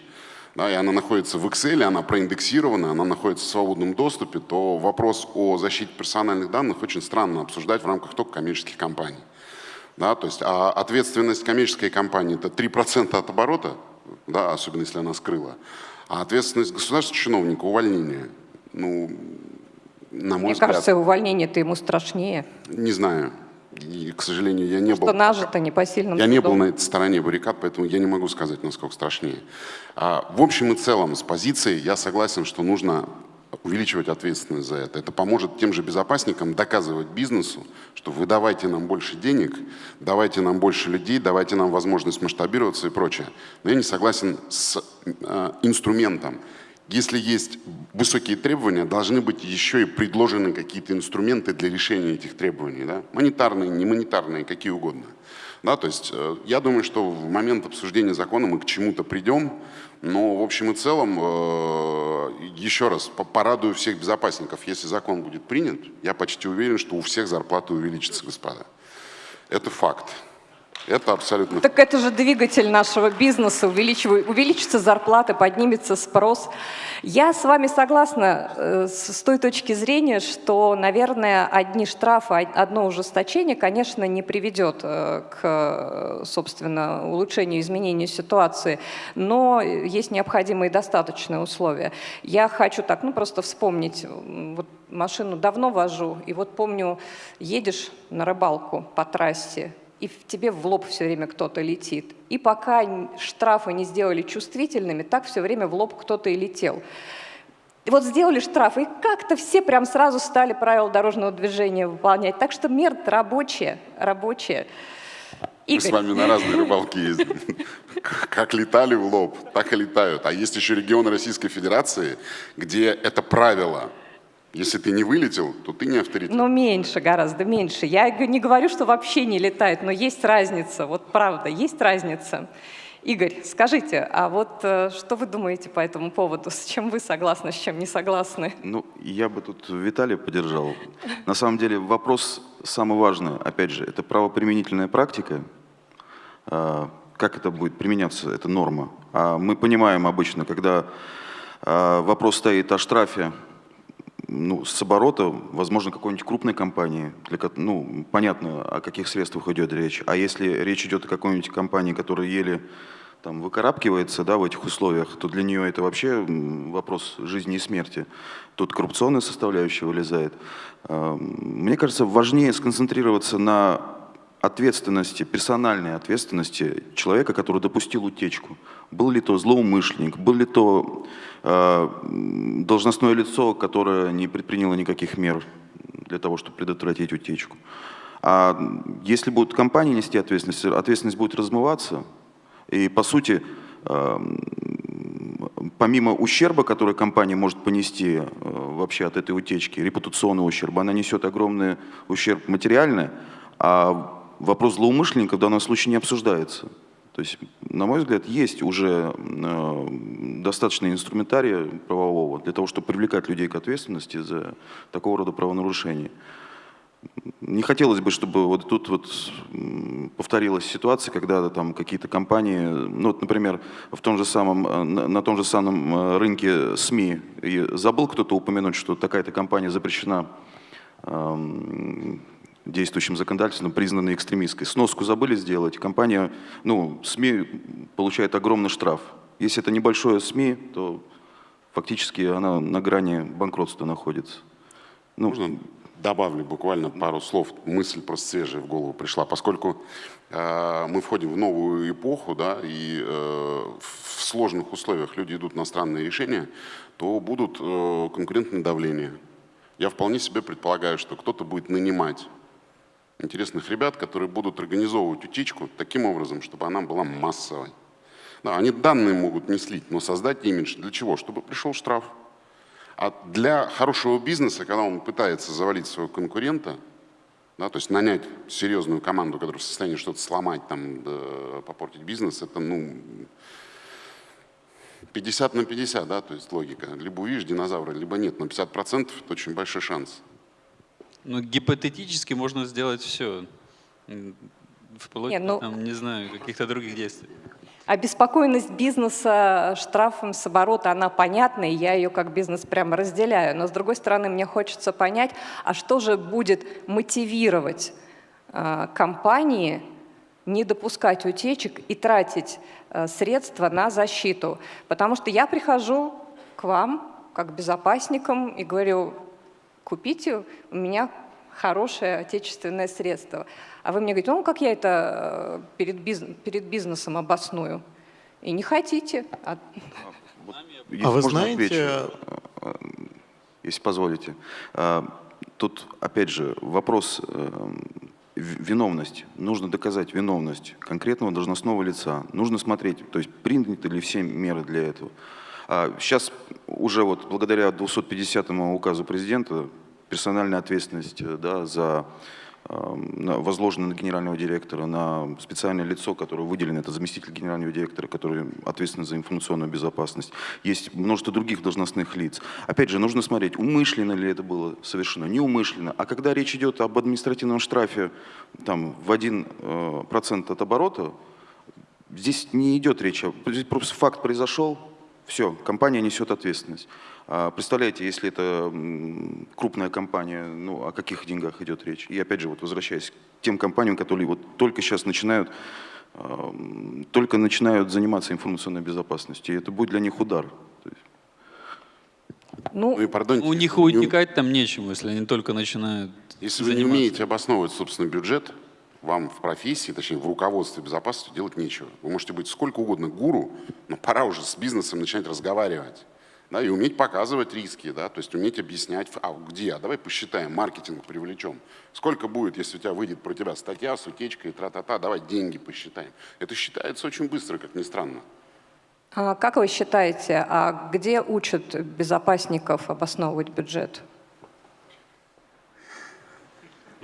да, и она находится в Excel, она проиндексирована, она находится в свободном доступе, то вопрос о защите персональных данных очень странно обсуждать в рамках только коммерческих компаний. Да, то есть а ответственность коммерческой компании – это 3% от оборота, да, особенно если она скрыла, а ответственность государственного чиновника – увольнение. Ну, на мой Мне взгляд, кажется, увольнение-то ему страшнее. Не знаю. И, к сожалению, я не что был... нажито непосильным Я не был трудом. на этой стороне баррикад, поэтому я не могу сказать, насколько страшнее. А, в общем и целом, с позиции я согласен, что нужно увеличивать ответственность за это. Это поможет тем же безопасникам доказывать бизнесу, что вы давайте нам больше денег, давайте нам больше людей, давайте нам возможность масштабироваться и прочее. Но я не согласен с э, инструментом. Если есть высокие требования, должны быть еще и предложены какие-то инструменты для решения этих требований. Да? Монетарные, не монетарные, какие угодно. Да, то есть э, я думаю, что в момент обсуждения закона мы к чему-то придем, но в общем и целом, э, еще раз, порадую всех безопасников, если закон будет принят, я почти уверен, что у всех зарплаты увеличатся, господа. Это факт. Это абсолютно... Так это же двигатель нашего бизнеса, увеличится зарплата, поднимется спрос. Я с вами согласна э, с той точки зрения, что, наверное, одни штрафы, одно ужесточение, конечно, не приведет э, к, собственно, улучшению, изменению ситуации, но есть необходимые достаточные условия. Я хочу так, ну просто вспомнить, вот машину давно вожу, и вот помню, едешь на рыбалку по трассе, и в тебе в лоб все время кто-то летит. И пока штрафы не сделали чувствительными, так все время в лоб кто-то и летел. И вот сделали штрафы, и как-то все прям сразу стали правила дорожного движения выполнять. Так что мер рабочая, рабочая. Мы с вами на разные рыбалки ездим. Как летали в лоб, так и летают. А есть еще регионы Российской Федерации, где это правило – если ты не вылетел, то ты не авторитет. Ну, меньше, гораздо меньше. Я не говорю, что вообще не летает, но есть разница. Вот правда, есть разница. Игорь, скажите, а вот э, что вы думаете по этому поводу? С чем вы согласны, с чем не согласны? Ну, я бы тут Виталия поддержал. На самом деле вопрос самый важный, опять же, это правоприменительная практика. А, как это будет применяться, это норма. А мы понимаем обычно, когда а, вопрос стоит о штрафе ну, с оборота, возможно, какой-нибудь крупной компании, для, ну, понятно, о каких средствах идет речь. А если речь идет о какой-нибудь компании, которая еле там, выкарабкивается да, в этих условиях, то для нее это вообще вопрос жизни и смерти. Тут коррупционная составляющая вылезает. А, мне кажется, важнее сконцентрироваться на ответственности, персональной ответственности человека, который допустил утечку. Был ли то злоумышленник, был ли то должностное лицо, которое не предприняло никаких мер для того, чтобы предотвратить утечку. А если будет компания нести ответственность, ответственность будет размываться, и по сути, э, помимо ущерба, который компания может понести э, вообще от этой утечки, репутационного ущерба, она несет огромный ущерб материальный, а вопрос злоумышленника в данном случае не обсуждается. То есть, на мой взгляд, есть уже э, достаточно инструментария правового для того, чтобы привлекать людей к ответственности за такого рода правонарушения. Не хотелось бы, чтобы вот тут вот повторилась ситуация, когда там какие-то компании, ну вот, например, в том же самом, э, на, на том же самом э, рынке СМИ, и забыл кто-то упомянуть, что такая-то компания запрещена эм, действующим законодательством признаны экстремистской. Сноску забыли сделать, компания, ну, СМИ получает огромный штраф. Если это небольшое СМИ, то фактически она на грани банкротства находится. Ну, Можно добавлю буквально пару слов, мысль просто свежая в голову пришла, поскольку э, мы входим в новую эпоху, да, и э, в сложных условиях люди идут на странные решения, то будут э, конкурентные давления. Я вполне себе предполагаю, что кто-то будет нанимать интересных ребят, которые будут организовывать утечку таким образом, чтобы она была массовой. Да, они данные могут не слить, но создать имидж для чего? Чтобы пришел штраф. А для хорошего бизнеса, когда он пытается завалить своего конкурента, да, то есть нанять серьезную команду, которая в состоянии что-то сломать, там, да, попортить бизнес, это ну, 50 на 50, да, то есть логика. Либо увидишь динозавра, либо нет, но 50% это очень большой шанс. Ну, гипотетически можно сделать все. Вплоть, Нет, ну, там, не знаю, каких-то других действий. Обеспокоенность бизнеса штрафом с оборота, она понятна, и я ее как бизнес прямо разделяю. Но с другой стороны, мне хочется понять, а что же будет мотивировать э, компании не допускать утечек и тратить э, средства на защиту? Потому что я прихожу к вам как безопасникам и говорю, купите у меня хорошее отечественное средство. А вы мне говорите, ну как я это э, перед, бизнес, перед бизнесом обосную? И не хотите. А, а вы знаете... Отвечу, э, если позволите. А, тут, опять же, вопрос э, виновность. Нужно доказать виновность конкретного должностного лица. Нужно смотреть, то есть приняты ли все меры для этого. Сейчас а, уже вот благодаря 250 указу президента персональная ответственность да, за э, на- возложены на генерального директора, на специальное лицо, которое выделено, это заместитель генерального директора, который ответственен за информационную безопасность. Есть множество других должностных лиц. Опять же, нужно смотреть, умышленно ли это было совершено, неумышленно. А когда речь идет об административном штрафе там, в 1% от оборота, Здесь не идет речь, здесь просто факт произошел, все, компания несет ответственность. А Представляете, если это крупная компания, ну о каких деньгах идет речь? И опять же, вот возвращаясь к тем компаниям, которые вот только сейчас начинают, ам, только начинают заниматься информационной безопасностью, и это будет для них удар. Ну, Ну и, пардоньте, У них не утекать там нечему, если они только начинают Если вы не умеете обосновывать собственный бюджет, вам в профессии, точнее в руководстве безопасности делать нечего. Вы можете быть сколько угодно гуру, но пора уже с бизнесом начинать разговаривать. Да, и уметь показывать риски, да, то есть уметь объяснять, а где, а давай посчитаем, маркетинг привлечем. Сколько будет, если у тебя выйдет про тебя статья с утечкой, тра-та-та, давай деньги посчитаем. Это считается очень быстро, как ни странно. а как вы считаете, а где учат безопасников обосновывать бюджет?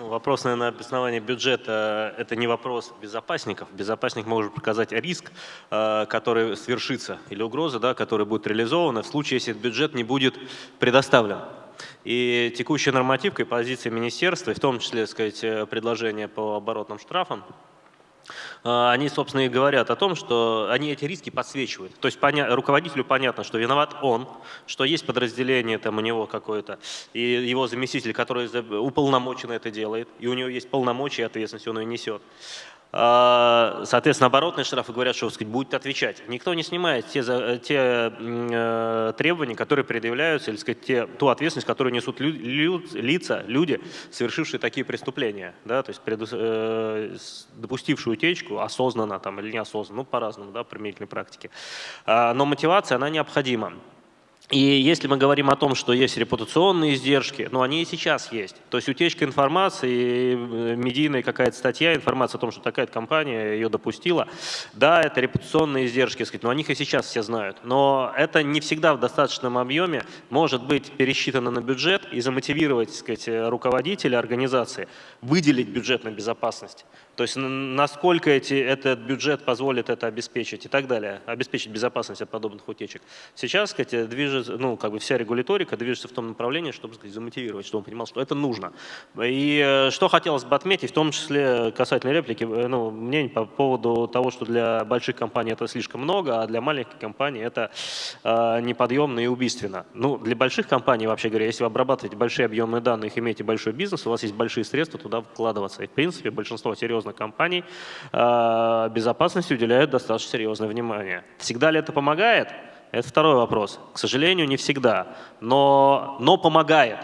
Ну, вопрос, наверное, обоснования бюджета – это не вопрос безопасников. Безопасник может показать риск, э, который свершится, или угроза, да, которая будет реализована в случае, если этот бюджет не будет предоставлен. И текущая нормативка и позиция министерства, и в том числе, сказать, э, предложение по оборотным штрафам, они, собственно, и говорят о том, что они эти риски подсвечивают. То есть поня- руководителю понятно, что виноват он, что есть подразделение там у него какое-то, и его заместитель, который уполномочен это делает, и у него есть полномочия и ответственность, он ее несет. А, Соответственно, оборотные штрафы говорят, что сказать, будет отвечать. Никто не снимает те, те э, требования, которые предъявляются, или сказать, те, ту ответственность, которую несут лю- лю- лица, люди, совершившие такие преступления, да, то есть преду- э, допустившие утечку осознанно там, или неосознанно, ну по-разному, да, в применительной практике. А, Но мотивация, она необходима. И если мы говорим о том, что есть репутационные издержки, ну они и сейчас есть. То есть утечка информации, э, медийная какая-то статья, информация о том, что такая компания ее допустила, да, это репутационные издержки, сказать, но о них и сейчас все знают. Но это не всегда в достаточном объеме может быть пересчитано на бюджет и замотивировать, сказать, э, руководителя организации выделить бюджет на безопасность. То есть насколько эти, этот бюджет позволит это обеспечить и так далее, обеспечить безопасность от подобных утечек. Сейчас, сказать, движется, ну, как бы вся регуляторика движется в том направлении, чтобы, сказать, замотивировать, чтобы он понимал, что это нужно. И э, что хотелось бы отметить, в том числе касательно реплики, э, ну, мнений по поводу того, что для больших компаний это слишком много, а для маленьких компаний это э, неподъемно и убийственно. Ну, для больших компаний, вообще говоря, если вы обрабатываете большие объемы данных, имеете большой бизнес, у вас есть большие средства туда вкладываться. И, в принципе, большинство серьезных компаний э, безопасности уделяют достаточно серьезное внимание. Всегда ли это помогает? Это второй вопрос. К сожалению, не всегда, но, но помогает.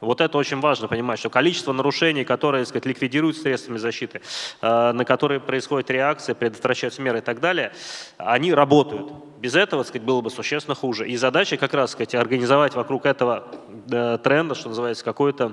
Вот это очень важно понимать, что количество нарушений, которые так сказать, ликвидируют средствами защиты, э, на которые происходит реакция, предотвращаются меры и так далее, они работают. Без этого так сказать, было бы существенно хуже. И задача как раз сказать, организовать вокруг этого э, тренда, что называется, какой-то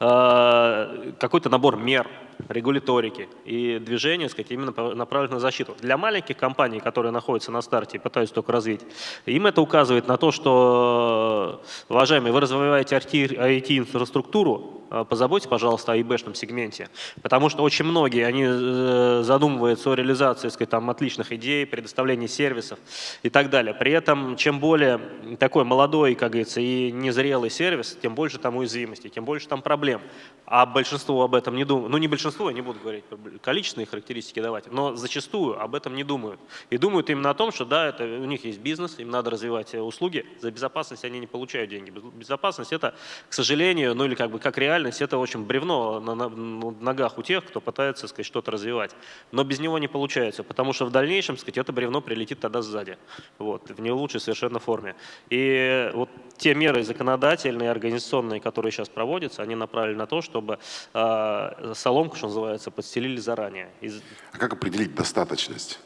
э, какой-то набор мер, регуляторики и движения, сказать, именно направленных на защиту. Для маленьких компаний, которые находятся на старте и пытаются только развить, им это указывает на то, что, уважаемые, вы развиваете IT-инфраструктуру, э, позаботьтесь, пожалуйста, о ИБшном сегменте, потому что очень многие, они э, задумываются о реализации, сказать, там, отличных идей, предоставлении сервисов и так далее. При этом, чем более такой молодой, как говорится, и незрелый сервис, тем больше там уязвимости, тем больше там проблем. А большинство об этом не думают. Ну, не большинство, я не буду говорить количественные характеристики давать, но зачастую об этом не думают. И думают именно о том, что да, это, у них есть бизнес, им надо развивать э, услуги, за безопасность они не получают деньги. Без- Безопасность это, к сожалению, ну или как бы как реальность, это очень бревно на, на- на ногах у тех, кто пытается сказать, что-то развивать. Но без него не получается, потому что в дальнейшем сказать, это бревно прилетит тогда сзади, вот, в не лучшей совершенно форме. И вот те меры законодательные, организационные, которые сейчас проводятся, они направлены на то, чтобы э, соломку, что называется, подстелили заранее. Из- А как определить достаточность?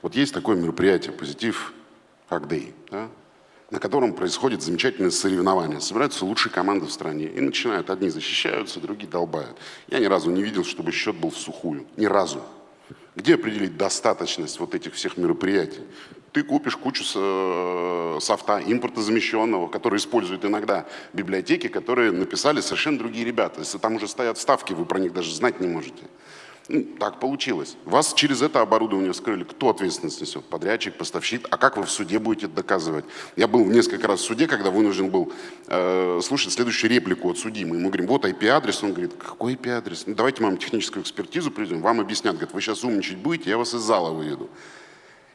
Вот есть такое мероприятие «Позитив Day», да, на котором происходит замечательное соревнование. Собираются лучшие команды в стране и начинают. Одни защищаются, другие долбают. Я ни разу не видел, чтобы счет был в сухую. Ни разу. Где определить достаточность вот этих всех мероприятий? Ты купишь кучу э, софта импортозамещенного, который используют иногда библиотеки, которые написали совершенно другие ребята. Если там уже стоят ставки, вы про них даже знать не можете. Ну, так получилось. Вас через это оборудование вскрыли. Кто ответственность несет? Подрядчик, поставщик. А как вы в суде будете доказывать? Я был несколько раз в суде, когда вынужден был э, слушать следующую реплику от судьи. Мы ему говорим, вот IP-адрес. Он говорит, какой IP-адрес? Ну, давайте мы вам техническую экспертизу приведем. Вам объяснят. Говорит, вы сейчас умничать будете, я вас из зала выведу.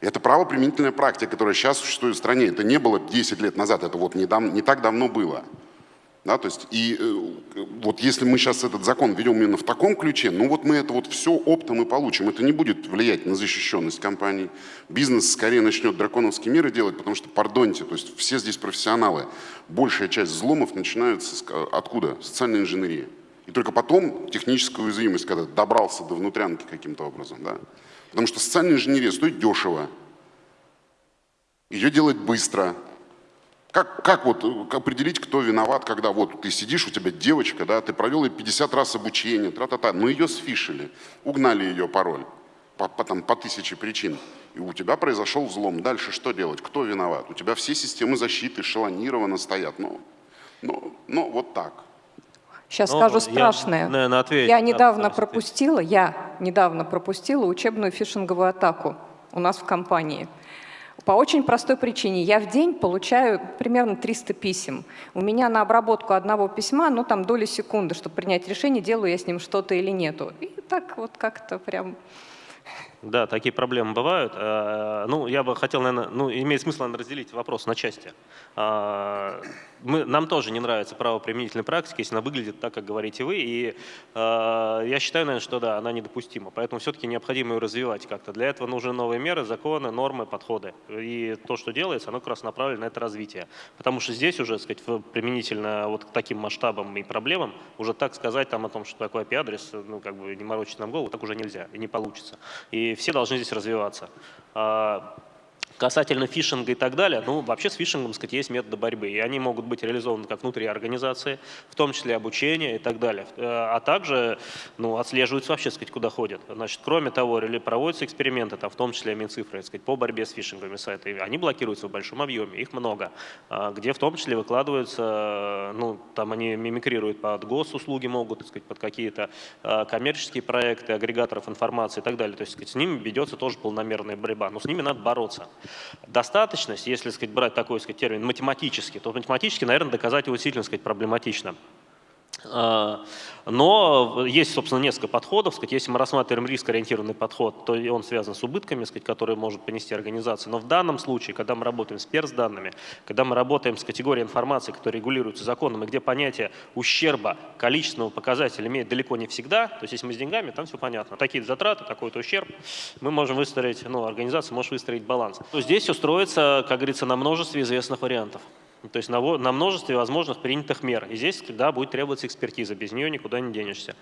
Это правоприменительная практика, которая сейчас существует в стране. Это не было 10 лет назад, это вот не, дав, не так давно было. Да, то есть, и э, вот если мы сейчас этот закон ведем именно в таком ключе, ну вот мы это вот все оптом и получим. Это не будет влиять на защищенность компаний. Бизнес скорее начнет драконовские меры делать, потому что, пардоньте, то есть все здесь профессионалы. Большая часть взломов начинается с, откуда? Социальной инженерии. И только потом техническая уязвимость, когда добрался до внутрянки каким-то образом. Да? Потому что социальная инженерия стоит дешево. Ее делать быстро, как, как вот э, определить, кто виноват, когда вот ты сидишь, у тебя девочка, да, ты провел ей 50 раз обучение, тра-та-та, но ее сфишили, угнали ее пароль по, по, там, по тысяче причин, и у тебя произошел взлом. Дальше что делать? Кто виноват? У тебя все системы защиты шалонированно стоят. Ну, ну, ну вот так. Сейчас ну, скажу страшное. Я, наверное, отвечу, я недавно пропустила, я недавно пропустила учебную фишинговую атаку у нас в компании. По очень простой причине. Я в день получаю примерно 300 писем. У меня на обработку одного письма, ну там доли секунды, чтобы принять решение, делаю я с ним что-то или нету. И так вот как-то прям да, такие проблемы бывают. Э, ну, я бы хотел, наверное, ну, имеет смысл, наверное, разделить вопрос на части. А, мы, нам тоже не нравится право применительной практики, если она выглядит так, как говорите вы, и э, я считаю, наверное, что да, она недопустима, поэтому все-таки необходимо ее развивать как-то. Для этого нужны новые меры, законы, нормы, подходы. И то, что делается, оно как раз направлено на это развитие. Потому что здесь уже, так сказать, применительно вот к таким масштабам и проблемам, уже так сказать там о том, что такое IP-адрес, ну, как бы не морочить нам голову, так уже нельзя и не получится. И все должны здесь развиваться. Касательно фишинга и так далее, ну, вообще с фишингом, сказать, есть методы борьбы, и они могут быть реализованы как внутри организации, в том числе обучение и так далее. Э, а также, ну, отслеживаются вообще, сказать, куда ходят. Значит, кроме того, проводятся эксперименты, там, в том числе Минцифры, сказать, по борьбе с фишинговыми сайтами. Они блокируются в большом объеме, их много, а, где в том числе выкладываются, ну, там они мимикрируют под госуслуги могут, сказать, под какие-то коммерческие проекты, агрегаторов информации и так далее. То есть, сказать, с ними ведется тоже полномерная борьба, но с ними надо бороться. Достаточность, если сказать, брать такой сказать, термин математически, то математически, наверное, доказать его сильно сказать, проблематично. А, но есть, собственно, несколько подходов. Если мы рассматриваем риск-ориентированный подход, то он связан с убытками, которые может понести организация. Но в данном случае, когда мы работаем с перс-данными, когда мы работаем с категорией информации, которая регулируется законом, и где понятие ущерба количественного показателя имеет далеко не всегда, то есть если мы с деньгами, там все понятно. Такие затраты, такой-то ущерб, мы можем выстроить, ну, организация может выстроить баланс. То здесь все как говорится, на множестве известных вариантов. То есть на, на множестве возможных принятых мер. И здесь да, будет требоваться экспертиза, без нее никуда не денешься.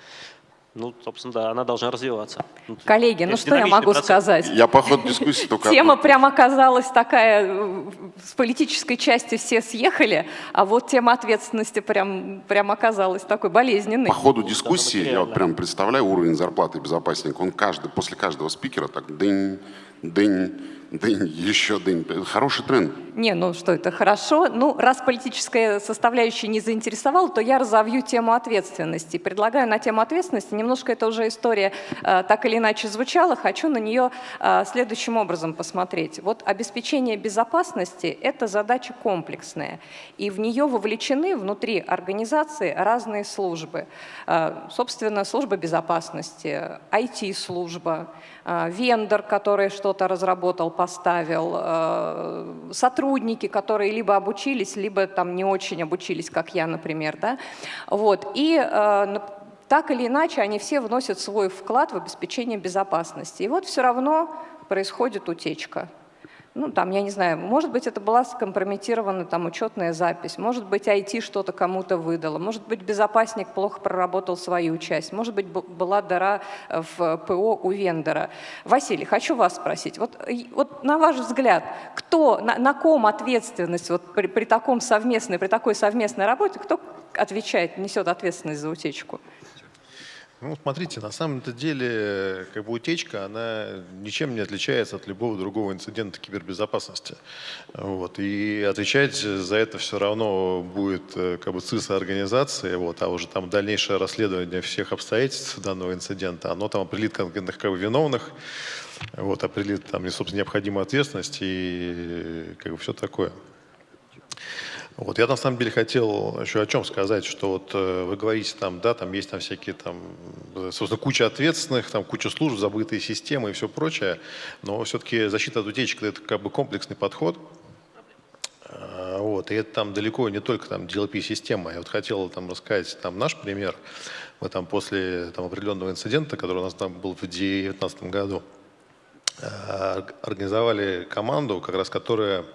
Ну, собственно, да, она должна развиваться. Ну, Коллеги, ну что я могу процесс. сказать? Я по ходу дискуссии только... Тема прям оказалась такая, с политической части все съехали, а вот тема ответственности прям, прям оказалась такой болезненной. По ходу дискуссии, я вот прям представляю уровень зарплаты безопасника, он каждый, после каждого спикера так дынь, дынь, Дынь, еще дынь. Хороший тренд. Не, ну что это хорошо. Ну, раз политическая составляющая не заинтересовала, то я разовью тему ответственности. Предлагаю на тему ответственности, немножко это уже история э, так или иначе звучала, хочу на нее э, следующим образом посмотреть. Вот обеспечение безопасности – это задача комплексная, и в нее вовлечены внутри организации разные службы. Э, собственно, служба безопасности, IT-служба, вендор, который что-то разработал, поставил, э, сотрудники, которые либо обучились, либо там не очень обучились, как я, например. Да? Вот. И э, так или иначе они все вносят свой вклад в обеспечение безопасности. И вот все равно происходит утечка ну, там, я не знаю, может быть, это была скомпрометирована там учетная запись, может быть, IT что-то кому-то выдало, может быть, безопасник плохо проработал свою часть, может быть, была дыра в ПО у вендора. Василий, хочу вас спросить, вот, вот на ваш взгляд, кто, на, на ком ответственность вот при, при, таком совместной, при такой совместной работе, кто отвечает, несет ответственность за утечку? Ну, смотрите, на самом-то деле, как бы утечка, она ничем не отличается от любого другого инцидента кибербезопасности. Вот. И отвечать за это все равно будет э, как бы ЦИСа организации, вот, а уже там дальнейшее расследование всех обстоятельств данного инцидента, оно там определит конкретных как бы, виновных, вот, определит там, собственно, необходимую ответственность и как бы все такое. Вот, я на самом деле хотел еще о чем сказать, что вот э, вы говорите там, да, там есть там всякие там, собственно, куча ответственных, там куча служб, забытые системы и все прочее, но все-таки защита от утечек это как бы комплексный подход, а, вот, и это там далеко не только там DLP-система. Я вот хотел там рассказать там наш пример. Мы там после там, определенного инцидента, который у нас там был в 2019 году, э, организовали команду, как раз которая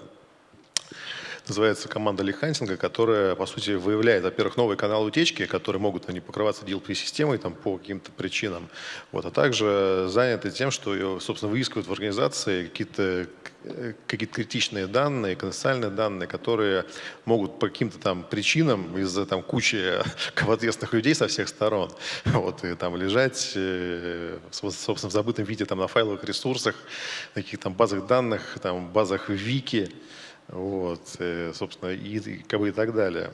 называется команда Лихансинга, которая, по сути, выявляет, во-первых, новые каналы утечки, которые могут они покрываться DLP-системой там, по каким-то причинам, вот, а также заняты тем, что, собственно, выискивают в организации какие-то какие критичные данные, конфиденциальные данные, которые могут по каким-то там причинам из-за там кучи ответственных людей со всех сторон вот, и там лежать, э, собственно, в забытом виде там на файловых ресурсах, на каких-то там базах данных, там базах вики, вот, э, собственно, и, как бы и так далее.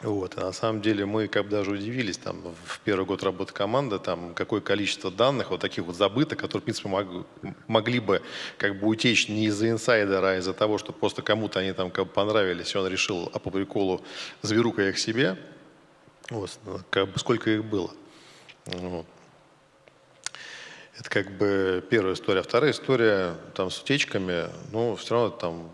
Вот, и на самом деле мы как бы даже удивились, там, в первый год работы команды, там, какое количество данных вот таких вот забытых, которые, в принципе, мог, могли бы как бы утечь не из-за инсайдера, а из-за того, что просто кому-то они там как бы понравились, и он решил, а по приколу зверука их себе. Вот, как бы сколько их было. Вот. Это как бы первая история. Вторая история там с утечками, ну, все равно там...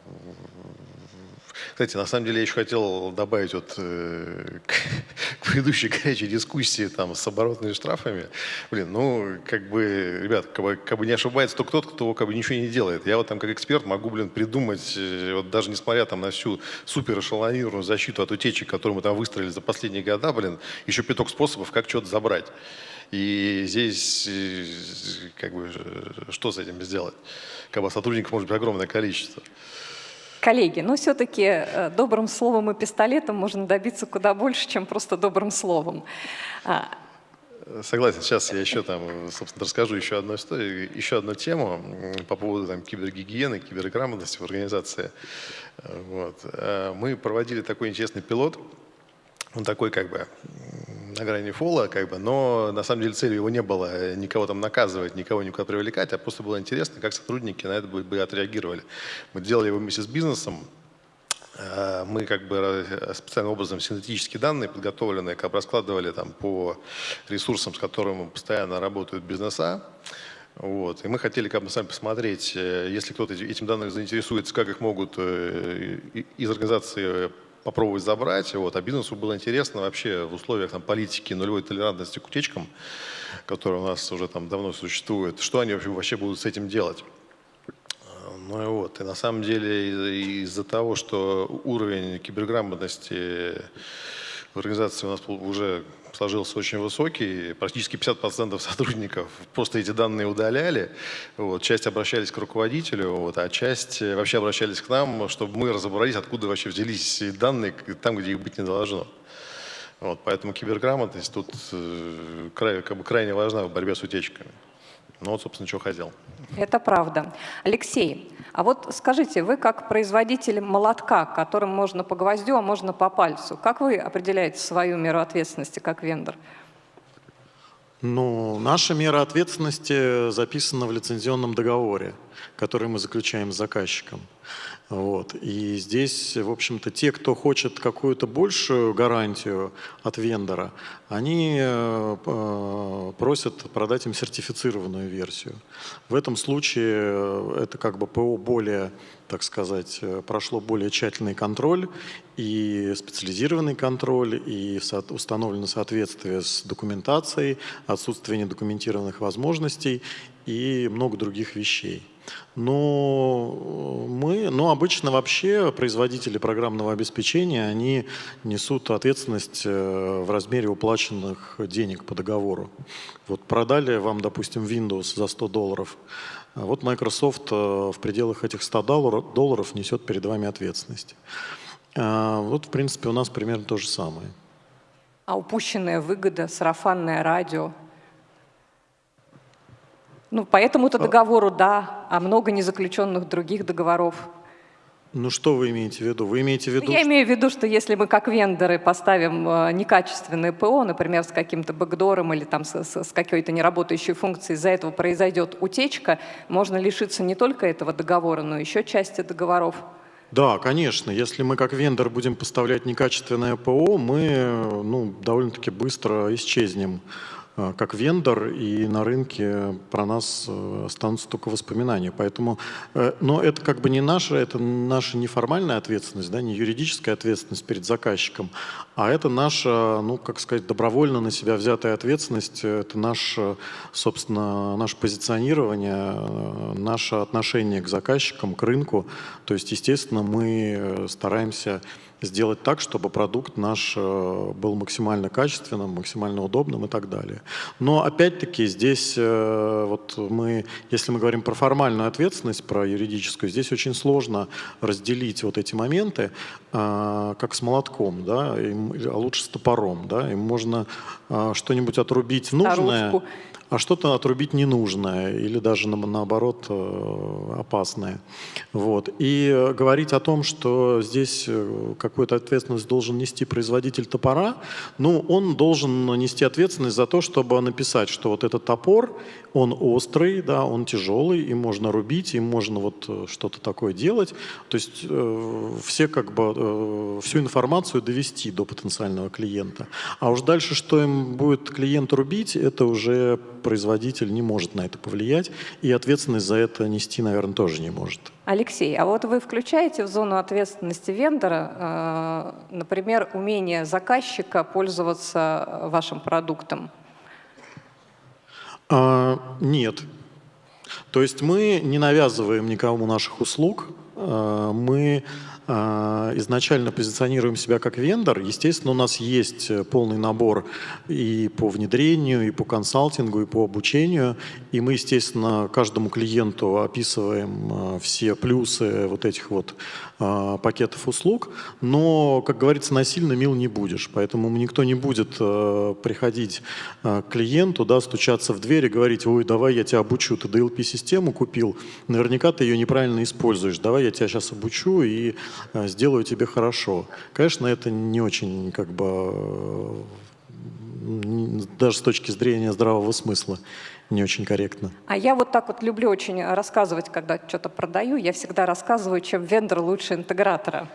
Кстати, на самом деле я еще хотел добавить вот э, к, к предыдущей горячей дискуссии там с оборотными штрафами. Блин, ну, как бы, ребят, как бы, как бы не ошибается только тот, кто как бы ничего не делает. Я вот там как эксперт могу, блин, придумать, э, вот даже несмотря там на всю супер эшелонированную защиту от утечек, которую мы там выстроили за последние года, блин, еще пяток способов, как что-то забрать. И здесь э, как бы что с этим сделать? Как бы сотрудников может быть огромное количество. Коллеги, но все-таки э, добрым словом и пистолетом можно добиться куда больше, чем просто добрым словом. А, Согласен. Сейчас я еще там, собственно, расскажу еще одну историю, еще одну тему по поводу там, кибергигиены, киберграмотности в организации. Вот. Э, мы проводили такой интересный пилот. Он такой как бы на грани фола, как бы, но на самом деле целью его не было э, никого там наказывать, никого никуда привлекать, а просто было интересно, как сотрудники на это бы, бы отреагировали. Мы делали его вместе с бизнесом, э, мы как бы э, специальным образом синтетические данные подготовленные, как бы раскладывали там по ресурсам, с которыми постоянно работают бизнеса. Вот. И мы хотели как бы сами посмотреть, если кто-то этим данным заинтересуется, как их могут из организации попробовать забрать. Вот. А бизнесу было интересно вообще в условиях там, политики нулевой толерантности к утечкам, которая у нас уже там давно существует, что они вообще, вообще будут с этим делать. Ну и вот, и на самом деле из-за того, что уровень киберграмотности в организации у нас уже сложился очень высокий, практически 50% сотрудников просто эти данные удаляли, вот, часть обращались к руководителю, вот, а часть вообще обращались к нам, чтобы мы разобрались, откуда вообще взялись данные там, где их быть не должно. Вот, поэтому киберграмотность тут э, край, как бы крайне важна в борьбе с утечками. Ну вот, собственно, что хотел. Это правда. Алексей, а вот скажите, вы как производитель молотка, которым можно по гвоздю, а можно по пальцу, как вы определяете свою меру ответственности как вендор? Ну, наша мера ответственности записана в лицензионном договоре, который мы заключаем с заказчиком. Вот. И здесь, в общем-то, те, кто хочет какую-то большую гарантию от вендора, они э, э, просят продать им сертифицированную версию. В этом случае э, это как бы ПО более, так сказать, прошло более тщательный контроль и специализированный контроль, и установлено соответствие с документацией, отсутствие недокументированных возможностей и много других вещей. Но мы, ну, обычно вообще производители программного обеспечения, они несут ответственность э, в размере уплаченных денег по договору. Вот продали вам, допустим, Windows за 100 долларов, вот Microsoft э, в пределах этих 100 долларов несет перед вами ответственность. Вот, в принципе, у нас примерно то же самое. А упущенная выгода, сарафанное радио. Ну, по этому-то договору да, а много незаключенных других договоров. Ну что вы имеете в виду? Вы имеете в виду... Я имею в виду, что если мы как вендоры поставим э, некачественное ПО, например, с каким-то бэкдором или там с, с, какой-то неработающей функцией, из-за этого произойдет утечка, можно лишиться не только этого договора, но еще части договоров. Да, конечно. Если мы как вендор будем поставлять некачественное ПО, мы ну, довольно-таки быстро исчезнем Э, как вендор, и на рынке про нас э, останутся только воспоминания. Поэтому, э, но это как бы не наша, это наша неформальная ответственность, да, не юридическая ответственность перед заказчиком, а это наша, ну, как сказать, добровольно на себя взятая ответственность, это наше, собственно, наше позиционирование, наше отношение к заказчикам, к рынку. То есть, естественно, мы стараемся сделать так, чтобы продукт наш э, был максимально качественным, максимально удобным и так далее. Но опять-таки здесь э, вот мы, если мы говорим про формальную ответственность, про юридическую, здесь очень сложно разделить вот эти моменты, э, как с молотком, да, а лучше с топором, да, им можно что-нибудь отрубить нужное. Старушку а что-то отрубить ненужное или даже наоборот э, опасное. Вот. И говорить о том, что здесь э, какую-то ответственность должен нести производитель топора, ну, он должен нести ответственность за то, чтобы написать, что вот этот топор, он острый, да, он тяжелый, им можно рубить, им можно вот э, что-то такое делать. То есть все как бы всю информацию довести до потенциального клиента. А уж дальше, что им будет клиент рубить, это уже производитель не может на это повлиять, и ответственность за это нести, наверное, тоже не может. Алексей, а вот вы включаете в зону ответственности вендора, э, например, умение заказчика пользоваться вашим продуктом? А, нет. То есть мы не навязываем никому наших услуг, э, мы изначально позиционируем себя как вендор, естественно, у нас есть э, полный набор и по внедрению, и по консалтингу, и по обучению, и мы, естественно, каждому клиенту описываем э, все плюсы вот этих вот а, пакетов услуг, но, как говорится, насильно мил не будешь, поэтому никто не будет э, приходить к клиенту, да, стучаться в дверь и говорить, ой, давай я тебя обучу, ты DLP-систему купил, наверняка ты ее неправильно используешь, давай я тебя сейчас обучу и сделаю тебе хорошо. Конечно, это не очень, как бы, даже с точки зрения здравого смысла, не очень корректно. А я вот так вот люблю очень рассказывать, когда что-то продаю, я всегда рассказываю, чем вендор лучше интегратора.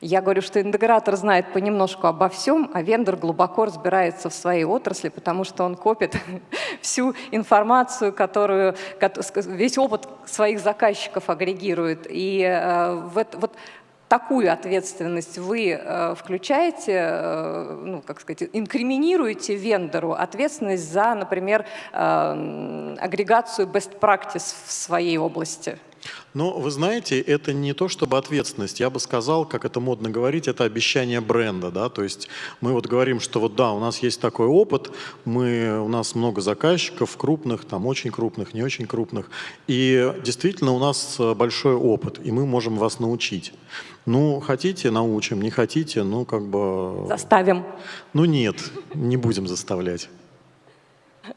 Я говорю, что интегратор знает понемножку обо всем, а вендор глубоко разбирается в своей отрасли, потому что он копит всю информацию, которую, весь опыт своих заказчиков агрегирует. И э, вот, вот такую ответственность вы э, включаете, э, ну, как сказать, инкриминируете вендору ответственность за, например, агрегацию best practice в своей области? Ну, вы знаете, это не то чтобы ответственность. Я бы сказал, как это модно говорить, это обещание бренда. Да? То есть мы вот говорим, что вот да, у нас есть такой опыт, мы, у нас много заказчиков, крупных, там очень крупных, не очень крупных. И действительно у нас большой опыт, и мы можем вас научить. Ну, хотите, научим, не хотите, ну, как бы... Заставим. Ну, нет, не будем заставлять.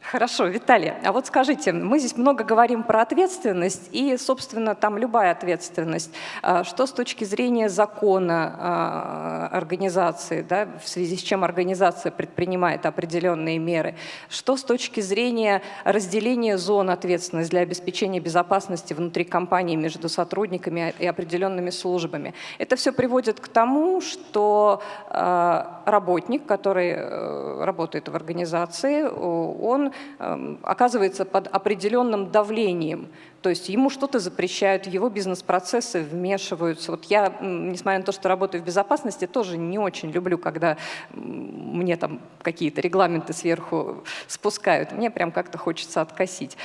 Хорошо, Виталий, а вот скажите, мы здесь много говорим про ответственность, и, собственно, там любая ответственность. А что с точки зрения закона а, организации, да, в связи с чем организация предпринимает определенные меры? Что с точки зрения разделения зон ответственности для обеспечения безопасности внутри компании между сотрудниками и определенными службами? Это все приводит к тому, что а, работник, который э, работает в организации, он Эм, оказывается под определенным давлением. То есть ему что-то запрещают, его бизнес-процессы вмешиваются. Вот я, несмотря на то, что работаю в безопасности, тоже не очень люблю, когда мне там какие-то регламенты сверху спускают. Мне прям как-то хочется откосить.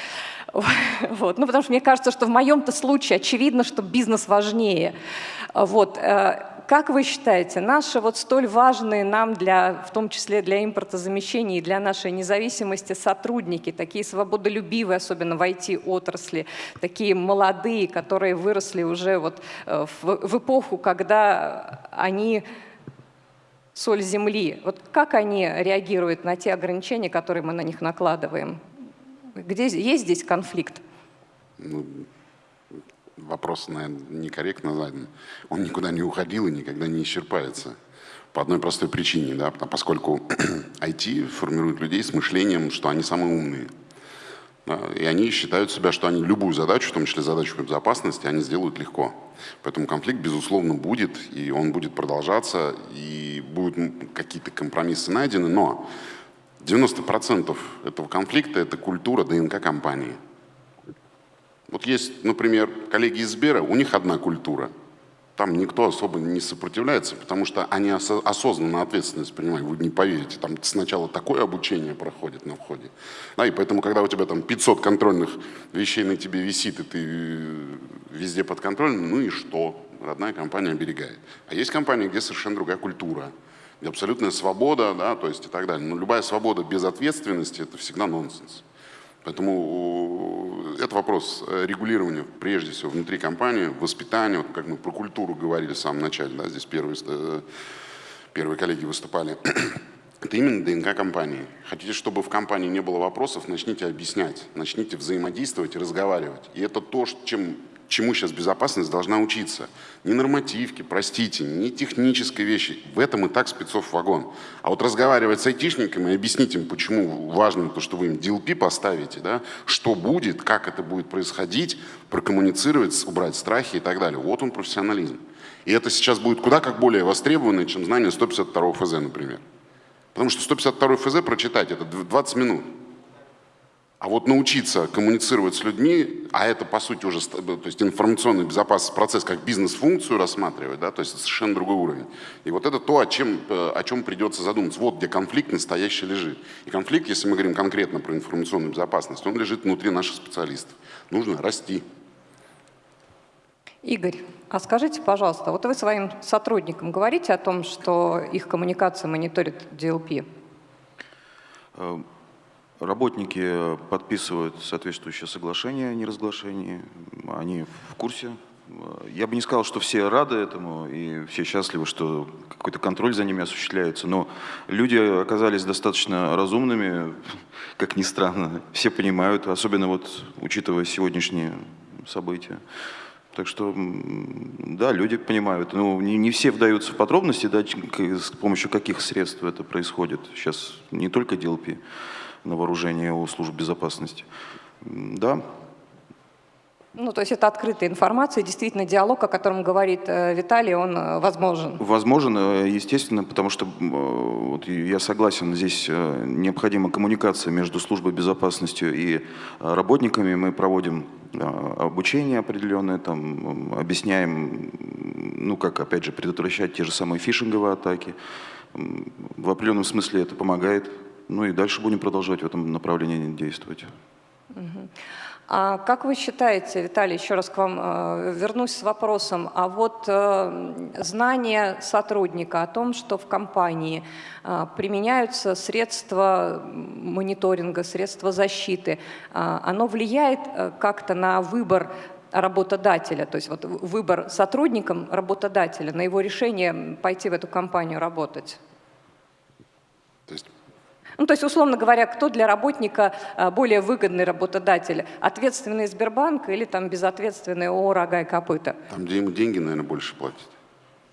Вот. Ну, потому что мне кажется, что в моем-то случае очевидно, что бизнес важнее. Вот. Как вы считаете, наши вот столь важные нам, для, в том числе для импортозамещения и для нашей независимости сотрудники, такие свободолюбивые, особенно в IT-отрасли, такие молодые, которые выросли уже вот э, в, в эпоху, когда они соль земли. Вот как они реагируют на те ограничения, которые мы на них накладываем? Где есть здесь конфликт? Ну, вопрос, наверное, некорректно задан. Он никуда не уходил и никогда не исчерпается. По одной простой причине, да, поскольку IT формирует людей с мышлением, что они самые умные. Да, и они считают себя, что они любую задачу, в том числе задачу безопасности, они сделают легко. Поэтому конфликт, безусловно, будет, и он будет продолжаться, и будут какие-то компромиссы найдены, но 90% этого конфликта – это культура ДНК компании. Вот есть, например, коллеги из Сбера, у них одна культура – там никто особо не сопротивляется, потому что они осознанно ответственность принимают. Вы не поверите, там сначала такое обучение проходит на входе. Да, и поэтому, когда у тебя там 500 контрольных вещей на тебе висит, и ты э, везде под контролем, ну и что? Родная компания оберегает. А есть компании, где совершенно другая культура, абсолютная свобода, да, то есть и так далее. Но любая свобода без ответственности – это всегда нонсенс. Поэтому э, это вопрос э, регулирования, прежде всего, внутри компании, воспитания, вот как мы про культуру говорили в самом начале, да, здесь первые, э, первые коллеги выступали. Это именно ДНК компании. Хотите, чтобы в компании не было вопросов, начните объяснять, начните взаимодействовать разговаривать. И это то, чем чему сейчас безопасность должна учиться. Не нормативки, простите, не технической вещи. В этом и так спецов вагон. А вот разговаривать с айтишниками и объяснить им, почему важно то, что вы им DLP поставите, да, что будет, как это будет происходить, прокоммуницировать, убрать страхи и так далее. Вот он профессионализм. И это сейчас будет куда как более востребовано, чем знание 152 ФЗ, например. Потому что 152 ФЗ прочитать это 20 минут. А вот научиться коммуницировать с людьми, а это по сути уже то есть информационный безопасность процесс как бизнес-функцию рассматривать, да, то есть это совершенно другой уровень. И вот это то, о чем, э, о чем придется задуматься. Вот где конфликт настоящий лежит. И конфликт, если мы говорим конкретно про информационную безопасность, он лежит внутри наших специалистов. Нужно расти. Игорь, а скажите, пожалуйста, вот вы своим сотрудникам говорите о том, что их коммуникация мониторит DLP? Работники подписывают соответствующее соглашение о неразглашении, они в курсе. Я бы не сказал, что все рады этому и все счастливы, что какой-то контроль за ними осуществляется, но люди оказались достаточно разумными, как ни странно, все понимают, особенно вот учитывая сегодняшние события. Так что, да, люди понимают. Ну, не, не все вдаются в подробности, да, с помощью каких средств это происходит. Сейчас не только DLP на вооружение у служб безопасности. Да. Ну, то есть это открытая информация, действительно диалог, о котором говорит э, Виталий, он э, возможен? Возможен, э, естественно, потому что вот, я согласен, здесь необходима коммуникация между службой безопасности и работниками. Мы проводим обучение определенное, там, объясняем, ну, как, опять же, предотвращать те же самые фишинговые атаки. В определенном смысле это помогает ну и дальше будем продолжать в этом направлении действовать. А как вы считаете, Виталий, еще раз к вам э, вернусь с вопросом, а вот э, знание сотрудника о том, что в компании э, применяются средства мониторинга, средства защиты, э, оно влияет э, как-то на выбор работодателя, то есть вот выбор сотрудником работодателя, на его решение пойти в эту компанию работать? Ну, то есть, условно говоря, кто для работника а, более выгодный работодатель? Ответственный Сбербанк или там безответственный ООО «Рога и копыта»? Там, где ему деньги, наверное, больше платят,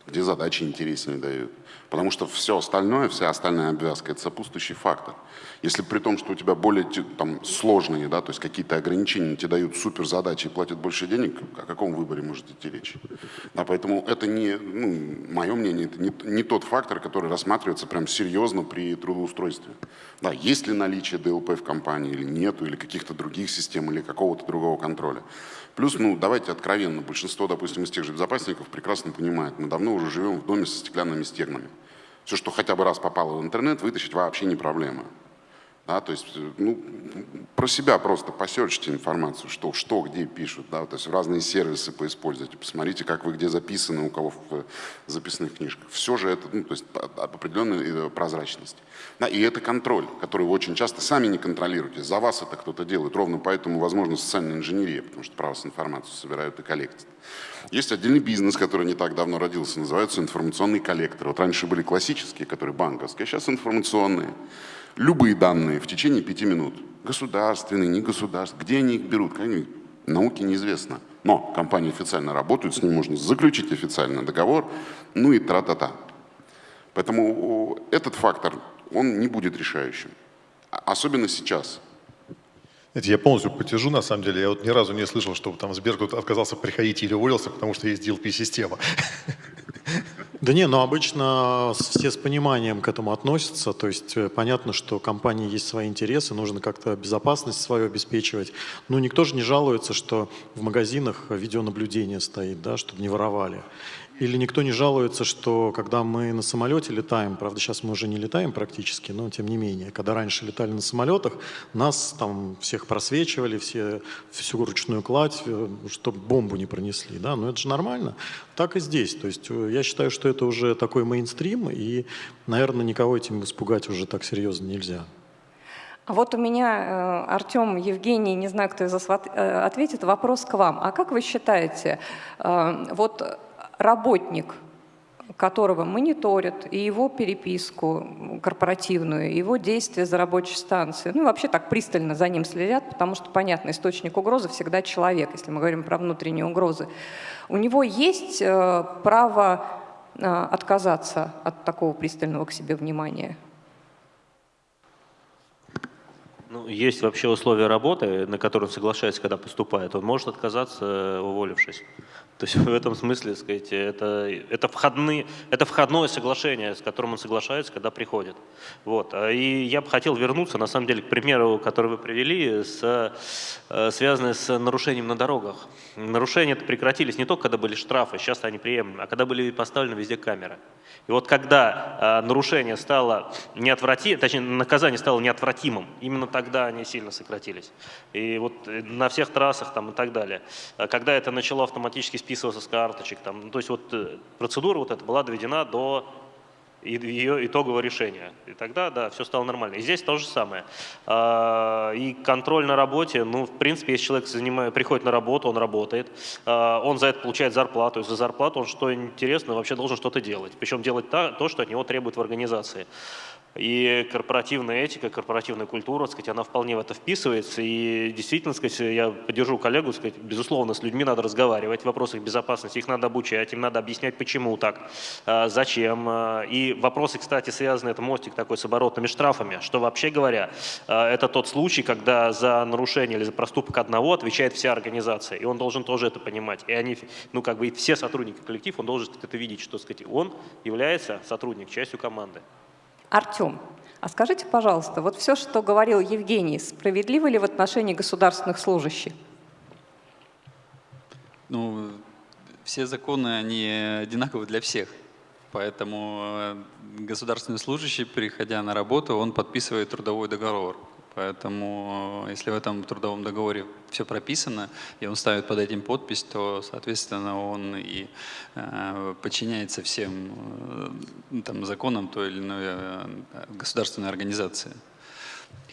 где задачи интереснее дают. Потому что все остальное, вся остальная обвязка – это сопутствующий фактор. Если при том, что у тебя более там, сложные, да, то есть какие-то ограничения тебе дают суперзадачи и платят больше денег, о каком выборе может идти речь? Да, поэтому это не, ну, мое мнение, это не, не тот фактор, который рассматривается прям серьезно при трудоустройстве. Да, есть ли наличие DLP в компании или нету, или каких-то других систем, или какого-то другого контроля. Плюс, ну, давайте откровенно, большинство, допустим, из тех же безопасников прекрасно понимает, мы давно уже живем в доме со стеклянными стенами. Все, что хотя бы раз попало в интернет, вытащить вообще не проблема. Да, то есть, ну, про себя просто посерчите информацию, что, что, где пишут, да, то есть разные сервисы поиспользуйте, посмотрите, как вы где записаны, у кого в записных книжках. Все же это, ну, то есть определенная прозрачность. Да, и это контроль, который вы очень часто сами не контролируете, за вас это кто-то делает, ровно поэтому возможно социальная инженерия, потому что право с информацию собирают и коллектят. Есть отдельный бизнес, который не так давно родился, называется информационный коллектор. Вот раньше были классические, которые банковские, а сейчас информационные любые данные в течение пяти минут. Государственные, не государственные. Где они их берут? Как они? Науке неизвестно. Но компании официально работают, с ним можно заключить официальный договор, ну и тра-та-та. Поэтому этот фактор, он не будет решающим. А, особенно сейчас. Знаете, я полностью потяжу, на самом деле. Я вот ни разу не слышал, что там Сбер отказался приходить или уволился, потому что есть DLP-система. Да не, но обычно все с пониманием к этому относятся. То есть э, понятно, что компании есть свои интересы, нужно как-то безопасность свою обеспечивать. Но никто же не жалуется, что в магазинах видеонаблюдение стоит, да, чтобы не воровали. Или никто не жалуется, что когда мы на самолете летаем, правда, сейчас мы уже не летаем практически, но тем не менее, когда раньше летали на самолетах, нас там всех просвечивали, все, всю ручную кладь, э, чтобы бомбу не пронесли, да, но это же нормально. Так и здесь, то есть э, я считаю, что это уже такой мейнстрим, и, наверное, никого этим испугать уже так серьезно нельзя. А вот у меня, э, Артем, Евгений, не знаю, кто из вас ответит, вопрос к вам. А как вы считаете, вот работник, которого мониторят, и его переписку корпоративную, его действия за рабочей станцией, ну вообще так пристально за ним следят, потому что, понятно, источник угрозы всегда человек, если мы говорим про внутренние угрозы. У него есть э, право э, отказаться от такого пристального к себе внимания? Ну, есть вообще условия работы, на которые он соглашается, когда поступает. Он может отказаться, уволившись. То есть в этом смысле, сказать, это, это, входные, это входное соглашение, с которым он соглашается, когда приходит. Вот. А и я бы хотел вернуться, на самом деле, к примеру, который вы привели, с, э, связанный с нарушением на дорогах. Нарушения это прекратились не только, когда были штрафы, сейчас они приемлемы, а когда были поставлены везде камеры. И вот когда э, нарушение стало неотвратимым, точнее, наказание стало неотвратимым, именно тогда они сильно сократились. И вот э, на всех трассах там и так далее. А когда это начало автоматически списываться с карточек, там, ну, то есть вот э, процедура вот эта была доведена до ее итогового решения. И тогда, да, все стало нормально. И здесь то же самое. А, и контроль на работе, ну, в принципе, если человек занимает, приходит на работу, он работает, а, он за это получает зарплату, и за зарплату он, что интересно, вообще должен что-то делать. Причем делать то, что от него требует в организации. И корпоративная этика, корпоративная культура, сказать, она вполне в это вписывается. И действительно, сказать, я поддержу коллегу, сказать, безусловно, с людьми надо разговаривать в вопросах безопасности, их надо обучать, им надо объяснять, почему так, а, зачем. А, и вопросы, кстати, связаны, это мостик такой с оборотными штрафами, что вообще говоря, а, это тот случай, когда за нарушение или за проступок одного отвечает вся организация, и он должен тоже это понимать. И они, ну как бы все сотрудники коллектив, он должен это видеть, что сказать, он является сотрудник, частью команды. Артем, а скажите, пожалуйста, вот все, что говорил Евгений, справедливо ли в отношении государственных служащих? Ну, все законы, они одинаковы для всех. Поэтому э, государственный служащий, приходя на работу, он подписывает трудовой договор. Поэтому э, если в этом трудовом договоре все прописано, и он ставит под этим подпись, то, соответственно, он и э, подчиняется всем э, там, законам той или иной э, государственной организации.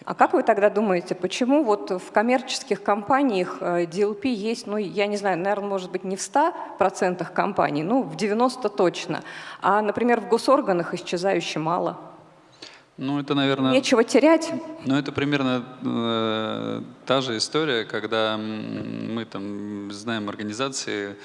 А как вы тогда думаете, почему вот в коммерческих компаниях э, DLP есть, ну, я не знаю, наверное, может быть, не в 100% компаний, ну, в 90% точно, а, например, в госорганах исчезающе мало? Ну, это, наверное... Нечего терять. Ну, это примерно э, та же история, когда мы там знаем организации,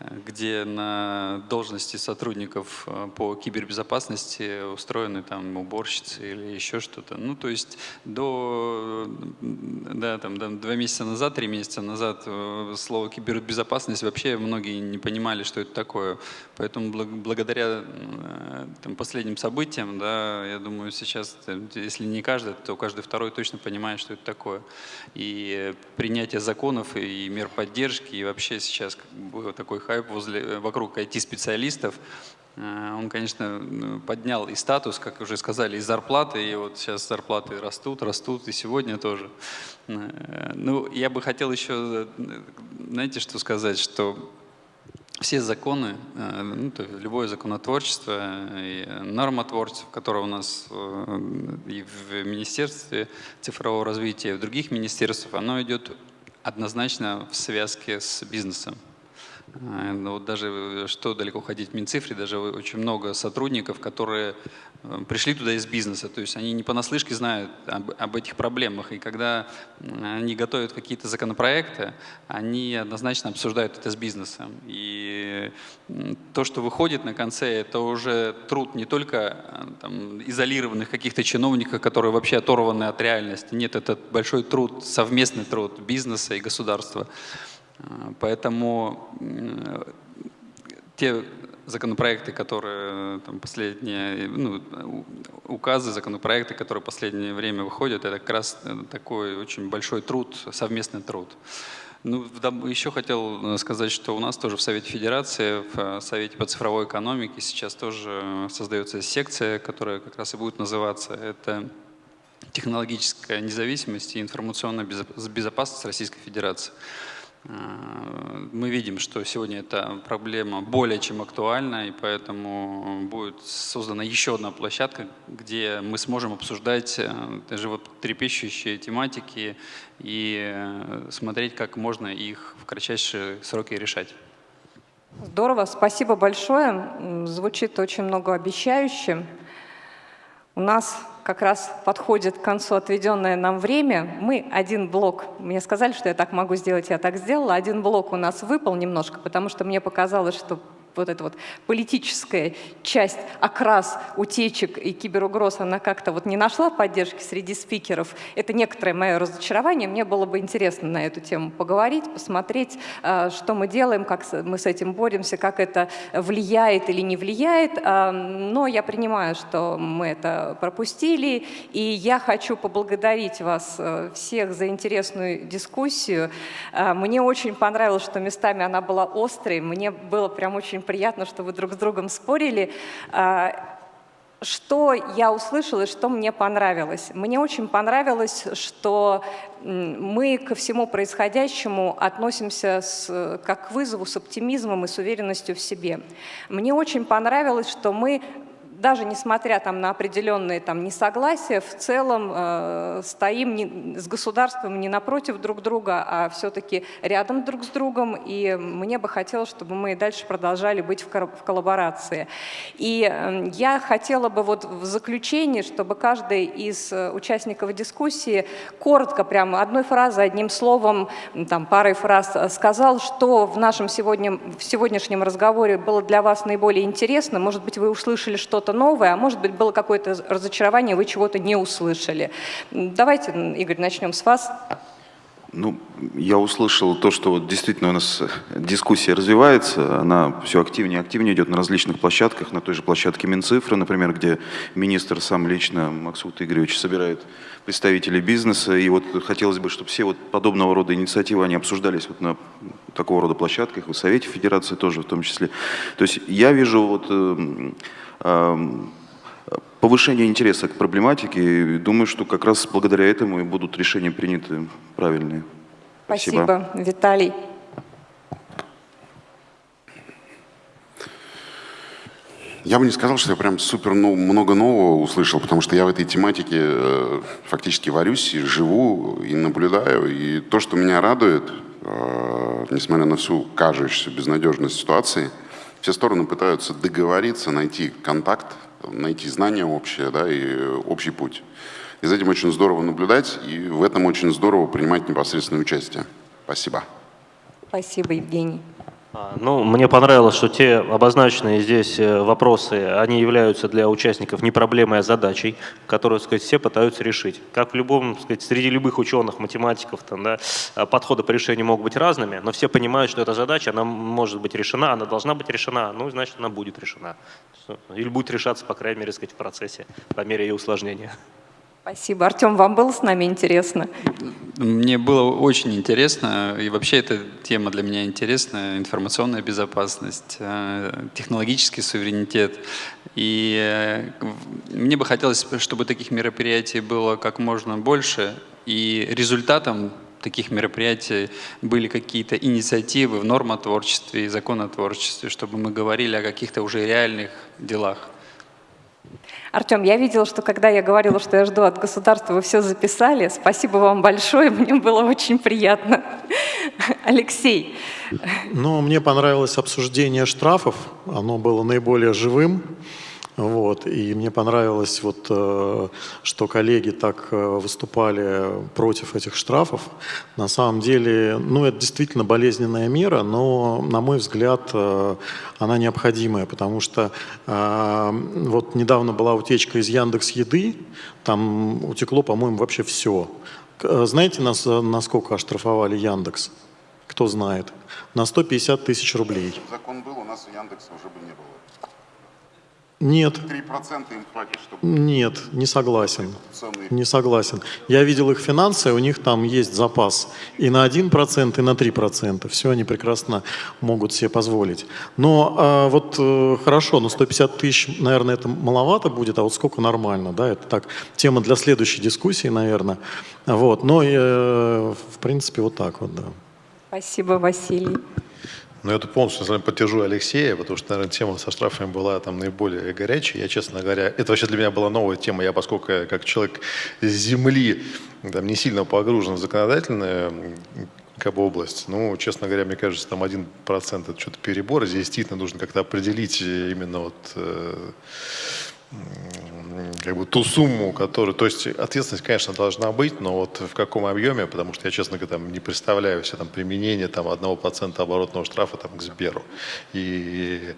где на должности сотрудников э, по кибербезопасности устроены там уборщицы или еще что-то. Ну, то есть до, да, там, до два месяца назад, три месяца назад э, слово кибербезопасность вообще многие не понимали, что это такое. Поэтому благодаря э, там, последним событиям, да, я думаю, сейчас, если не каждый, то каждый второй точно понимает, что это такое. И принятие законов и мер поддержки, и вообще сейчас как бы такой хайп возле, вокруг IT-специалистов, Э, он, конечно, поднял и статус, как уже сказали, и зарплаты, и вот сейчас зарплаты растут, растут, и сегодня тоже. Э, ну, я бы хотел еще, знаете, что сказать, что все законы, э, ну, то есть любое законотворчество и нормотворчество, которое у нас и в Министерстве цифрового развития, и в других министерствах, оно идет однозначно в связке с бизнесом. Э, ну, вот даже э, что далеко ходить в Минцифре, даже очень много сотрудников, которые э, пришли туда из бизнеса, то есть они не понаслышке знают об, об этих проблемах, и когда они готовят какие-то законопроекты, они однозначно обсуждают это с бизнесом. И то, что выходит на конце, это уже труд не только там, изолированных каких-то чиновников, которые вообще оторваны от реальности, нет, это большой труд, совместный труд бизнеса и государства. Поэтому те законопроекты, которые там, последние, ну, указы, законопроекты, которые в последнее время выходят, это как раз такой очень большой труд, совместный труд. Ну, еще хотел сказать, что у нас тоже в Совете Федерации, в Совете по цифровой экономике сейчас тоже создается секция, которая как раз и будет называться это технологическая независимость и информационная безопасность Российской Федерации. Э, мы видим, что сегодня эта проблема более чем актуальна, и поэтому будет создана еще одна площадка, где мы сможем обсуждать э, животрепещущие тематики и э, смотреть, как можно их в кратчайшие сроки решать. Здорово, спасибо большое. Звучит очень многообещающе. У нас как раз подходит к концу отведенное нам время. Мы один блок, мне сказали, что я так могу сделать, я так сделала, один блок у нас выпал немножко, потому что мне показалось, что вот эта вот политическая часть, окрас утечек и киберугроз, она как-то вот не нашла поддержки среди спикеров. Это некоторое мое разочарование. Мне было бы интересно на эту тему поговорить, посмотреть, а, что мы делаем, как мы с этим боремся, как это влияет или не влияет. А, но я принимаю, что мы это пропустили, и я хочу поблагодарить вас э, всех за интересную дискуссию. А, мне очень понравилось, что местами она была острой, мне было прям очень приятно, что вы друг с другом спорили. А, что я услышала и что мне понравилось? Мне очень понравилось, что мы ко всему происходящему относимся с, как к вызову с оптимизмом и с уверенностью в себе. Мне очень понравилось, что мы даже несмотря там, на определенные там, несогласия, в целом э, стоим не, с государством не напротив друг друга, а все-таки рядом друг с другом. И мне бы хотелось, чтобы мы и дальше продолжали быть в, в коллаборации. И э, я хотела бы вот в заключении, чтобы каждый из э, участников дискуссии коротко, прямо одной фразой, одним словом, там, парой фраз сказал, что в нашем сегодня, в сегодняшнем разговоре было для вас наиболее интересно. Может быть, вы услышали что-то что-то новое, а может быть было какое-то разочарование, вы чего-то не услышали. Давайте, Игорь, начнем с вас. Ну, я услышал то, что вот действительно у нас дискуссия развивается, она все активнее и активнее идет на различных площадках, на той же площадке Минцифры, например, где министр сам лично, Максут Игоревич, собирает представителей бизнеса, и вот хотелось бы, чтобы все вот подобного рода инициативы, они обсуждались вот на такого рода площадках, в Совете Федерации тоже в том числе. То есть я вижу вот э, повышение интереса к проблематике. И думаю, что как раз благодаря этому и будут решения приняты правильные. Спасибо, Спасибо Виталий. Я бы не сказал, что я прям супер ну, много нового услышал, потому что я в этой тематике э, фактически варюсь и живу, и наблюдаю. И то, что меня радует, э, несмотря на всю кажущуюся безнадежность ситуации – все стороны пытаются договориться, найти контакт, найти знания общие да, и общий путь. И за этим очень здорово наблюдать, и в этом очень здорово принимать непосредственное участие. Спасибо. Спасибо, Евгений. А, ну, мне понравилось, что те обозначенные здесь э, вопросы, они являются для участников не проблемой, а задачей, которую, так сказать, все пытаются решить. Как в любом, так сказать, среди любых ученых, математиков, там, да, а, подходы по решению могут быть разными, но все понимают, что эта задача, она может быть решена, она должна быть решена, ну, значит, она будет решена. Или будет решаться, по крайней мере, сказать, в процессе, по мере ее усложнения. Спасибо. Артем, вам было с нами интересно? Мне было очень интересно, и вообще эта тема для меня интересна, информационная безопасность, э, технологический суверенитет. И э, мне бы хотелось, чтобы таких мероприятий было как можно больше, и результатом таких мероприятий были какие-то инициативы в нормотворчестве и законотворчестве, чтобы мы говорили о каких-то уже реальных делах. Артем, я видела, что когда я говорила, что я жду от государства, вы все записали. Спасибо вам большое, мне было очень приятно. Алексей, Ну, мне понравилось обсуждение штрафов, оно было наиболее живым. Вот, и мне понравилось, вот, э, что коллеги так э, выступали против этих штрафов. На самом деле, ну, это действительно болезненная мера, но, на мой взгляд, э, она необходимая, потому что вот недавно была утечка из Яндекс Еды, там утекло, по-моему, вообще все. Знаете, нас, насколько оштрафовали Яндекс? Кто знает? На 150 тысяч рублей. Закон был, у нас Яндекса уже бы не было. Нет, 3% им хватит, чтобы нет, не согласен. Не согласен. Я видел их финансы, у них там есть запас и на 1%, и на 3%. Все они прекрасно могут себе позволить. Но а, вот э, хорошо, но 150 тысяч, наверное, это маловато будет, а вот сколько нормально, да, это так, тема для следующей дискуссии, наверное. Вот, но, э, в принципе, вот так вот, да. спасибо, Василий. Ну, это полностью, на самом деле, поддержу Алексея, потому что, наверное, тема со штрафами была там наиболее горячей. Я, честно говоря, это вообще для меня была новая тема. Я, поскольку я, как человек с земли, там, не сильно погружен в законодательную м, как бы область, ну, честно говоря, мне кажется, там 1% это что-то перебор. Здесь действительно нужно как-то определить именно вот э, как бы ту сумму, которую... То есть ответственность, конечно, должна быть, но вот в каком объеме, потому что я, честно говоря, там, не представляю себе там, применение там, 1% оборотного штрафа там, к Сберу. И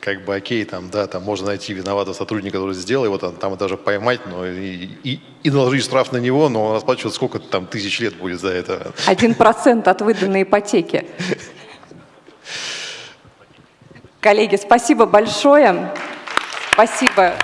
как бы окей, там, да, там можно найти виноватого сотрудника, который сделал его, там, там даже поймать, но и, и, и наложить штраф на него, но он расплачивать сколько там тысяч лет будет за это. Один процент от выданной ипотеки. Коллеги, спасибо большое. Спасибо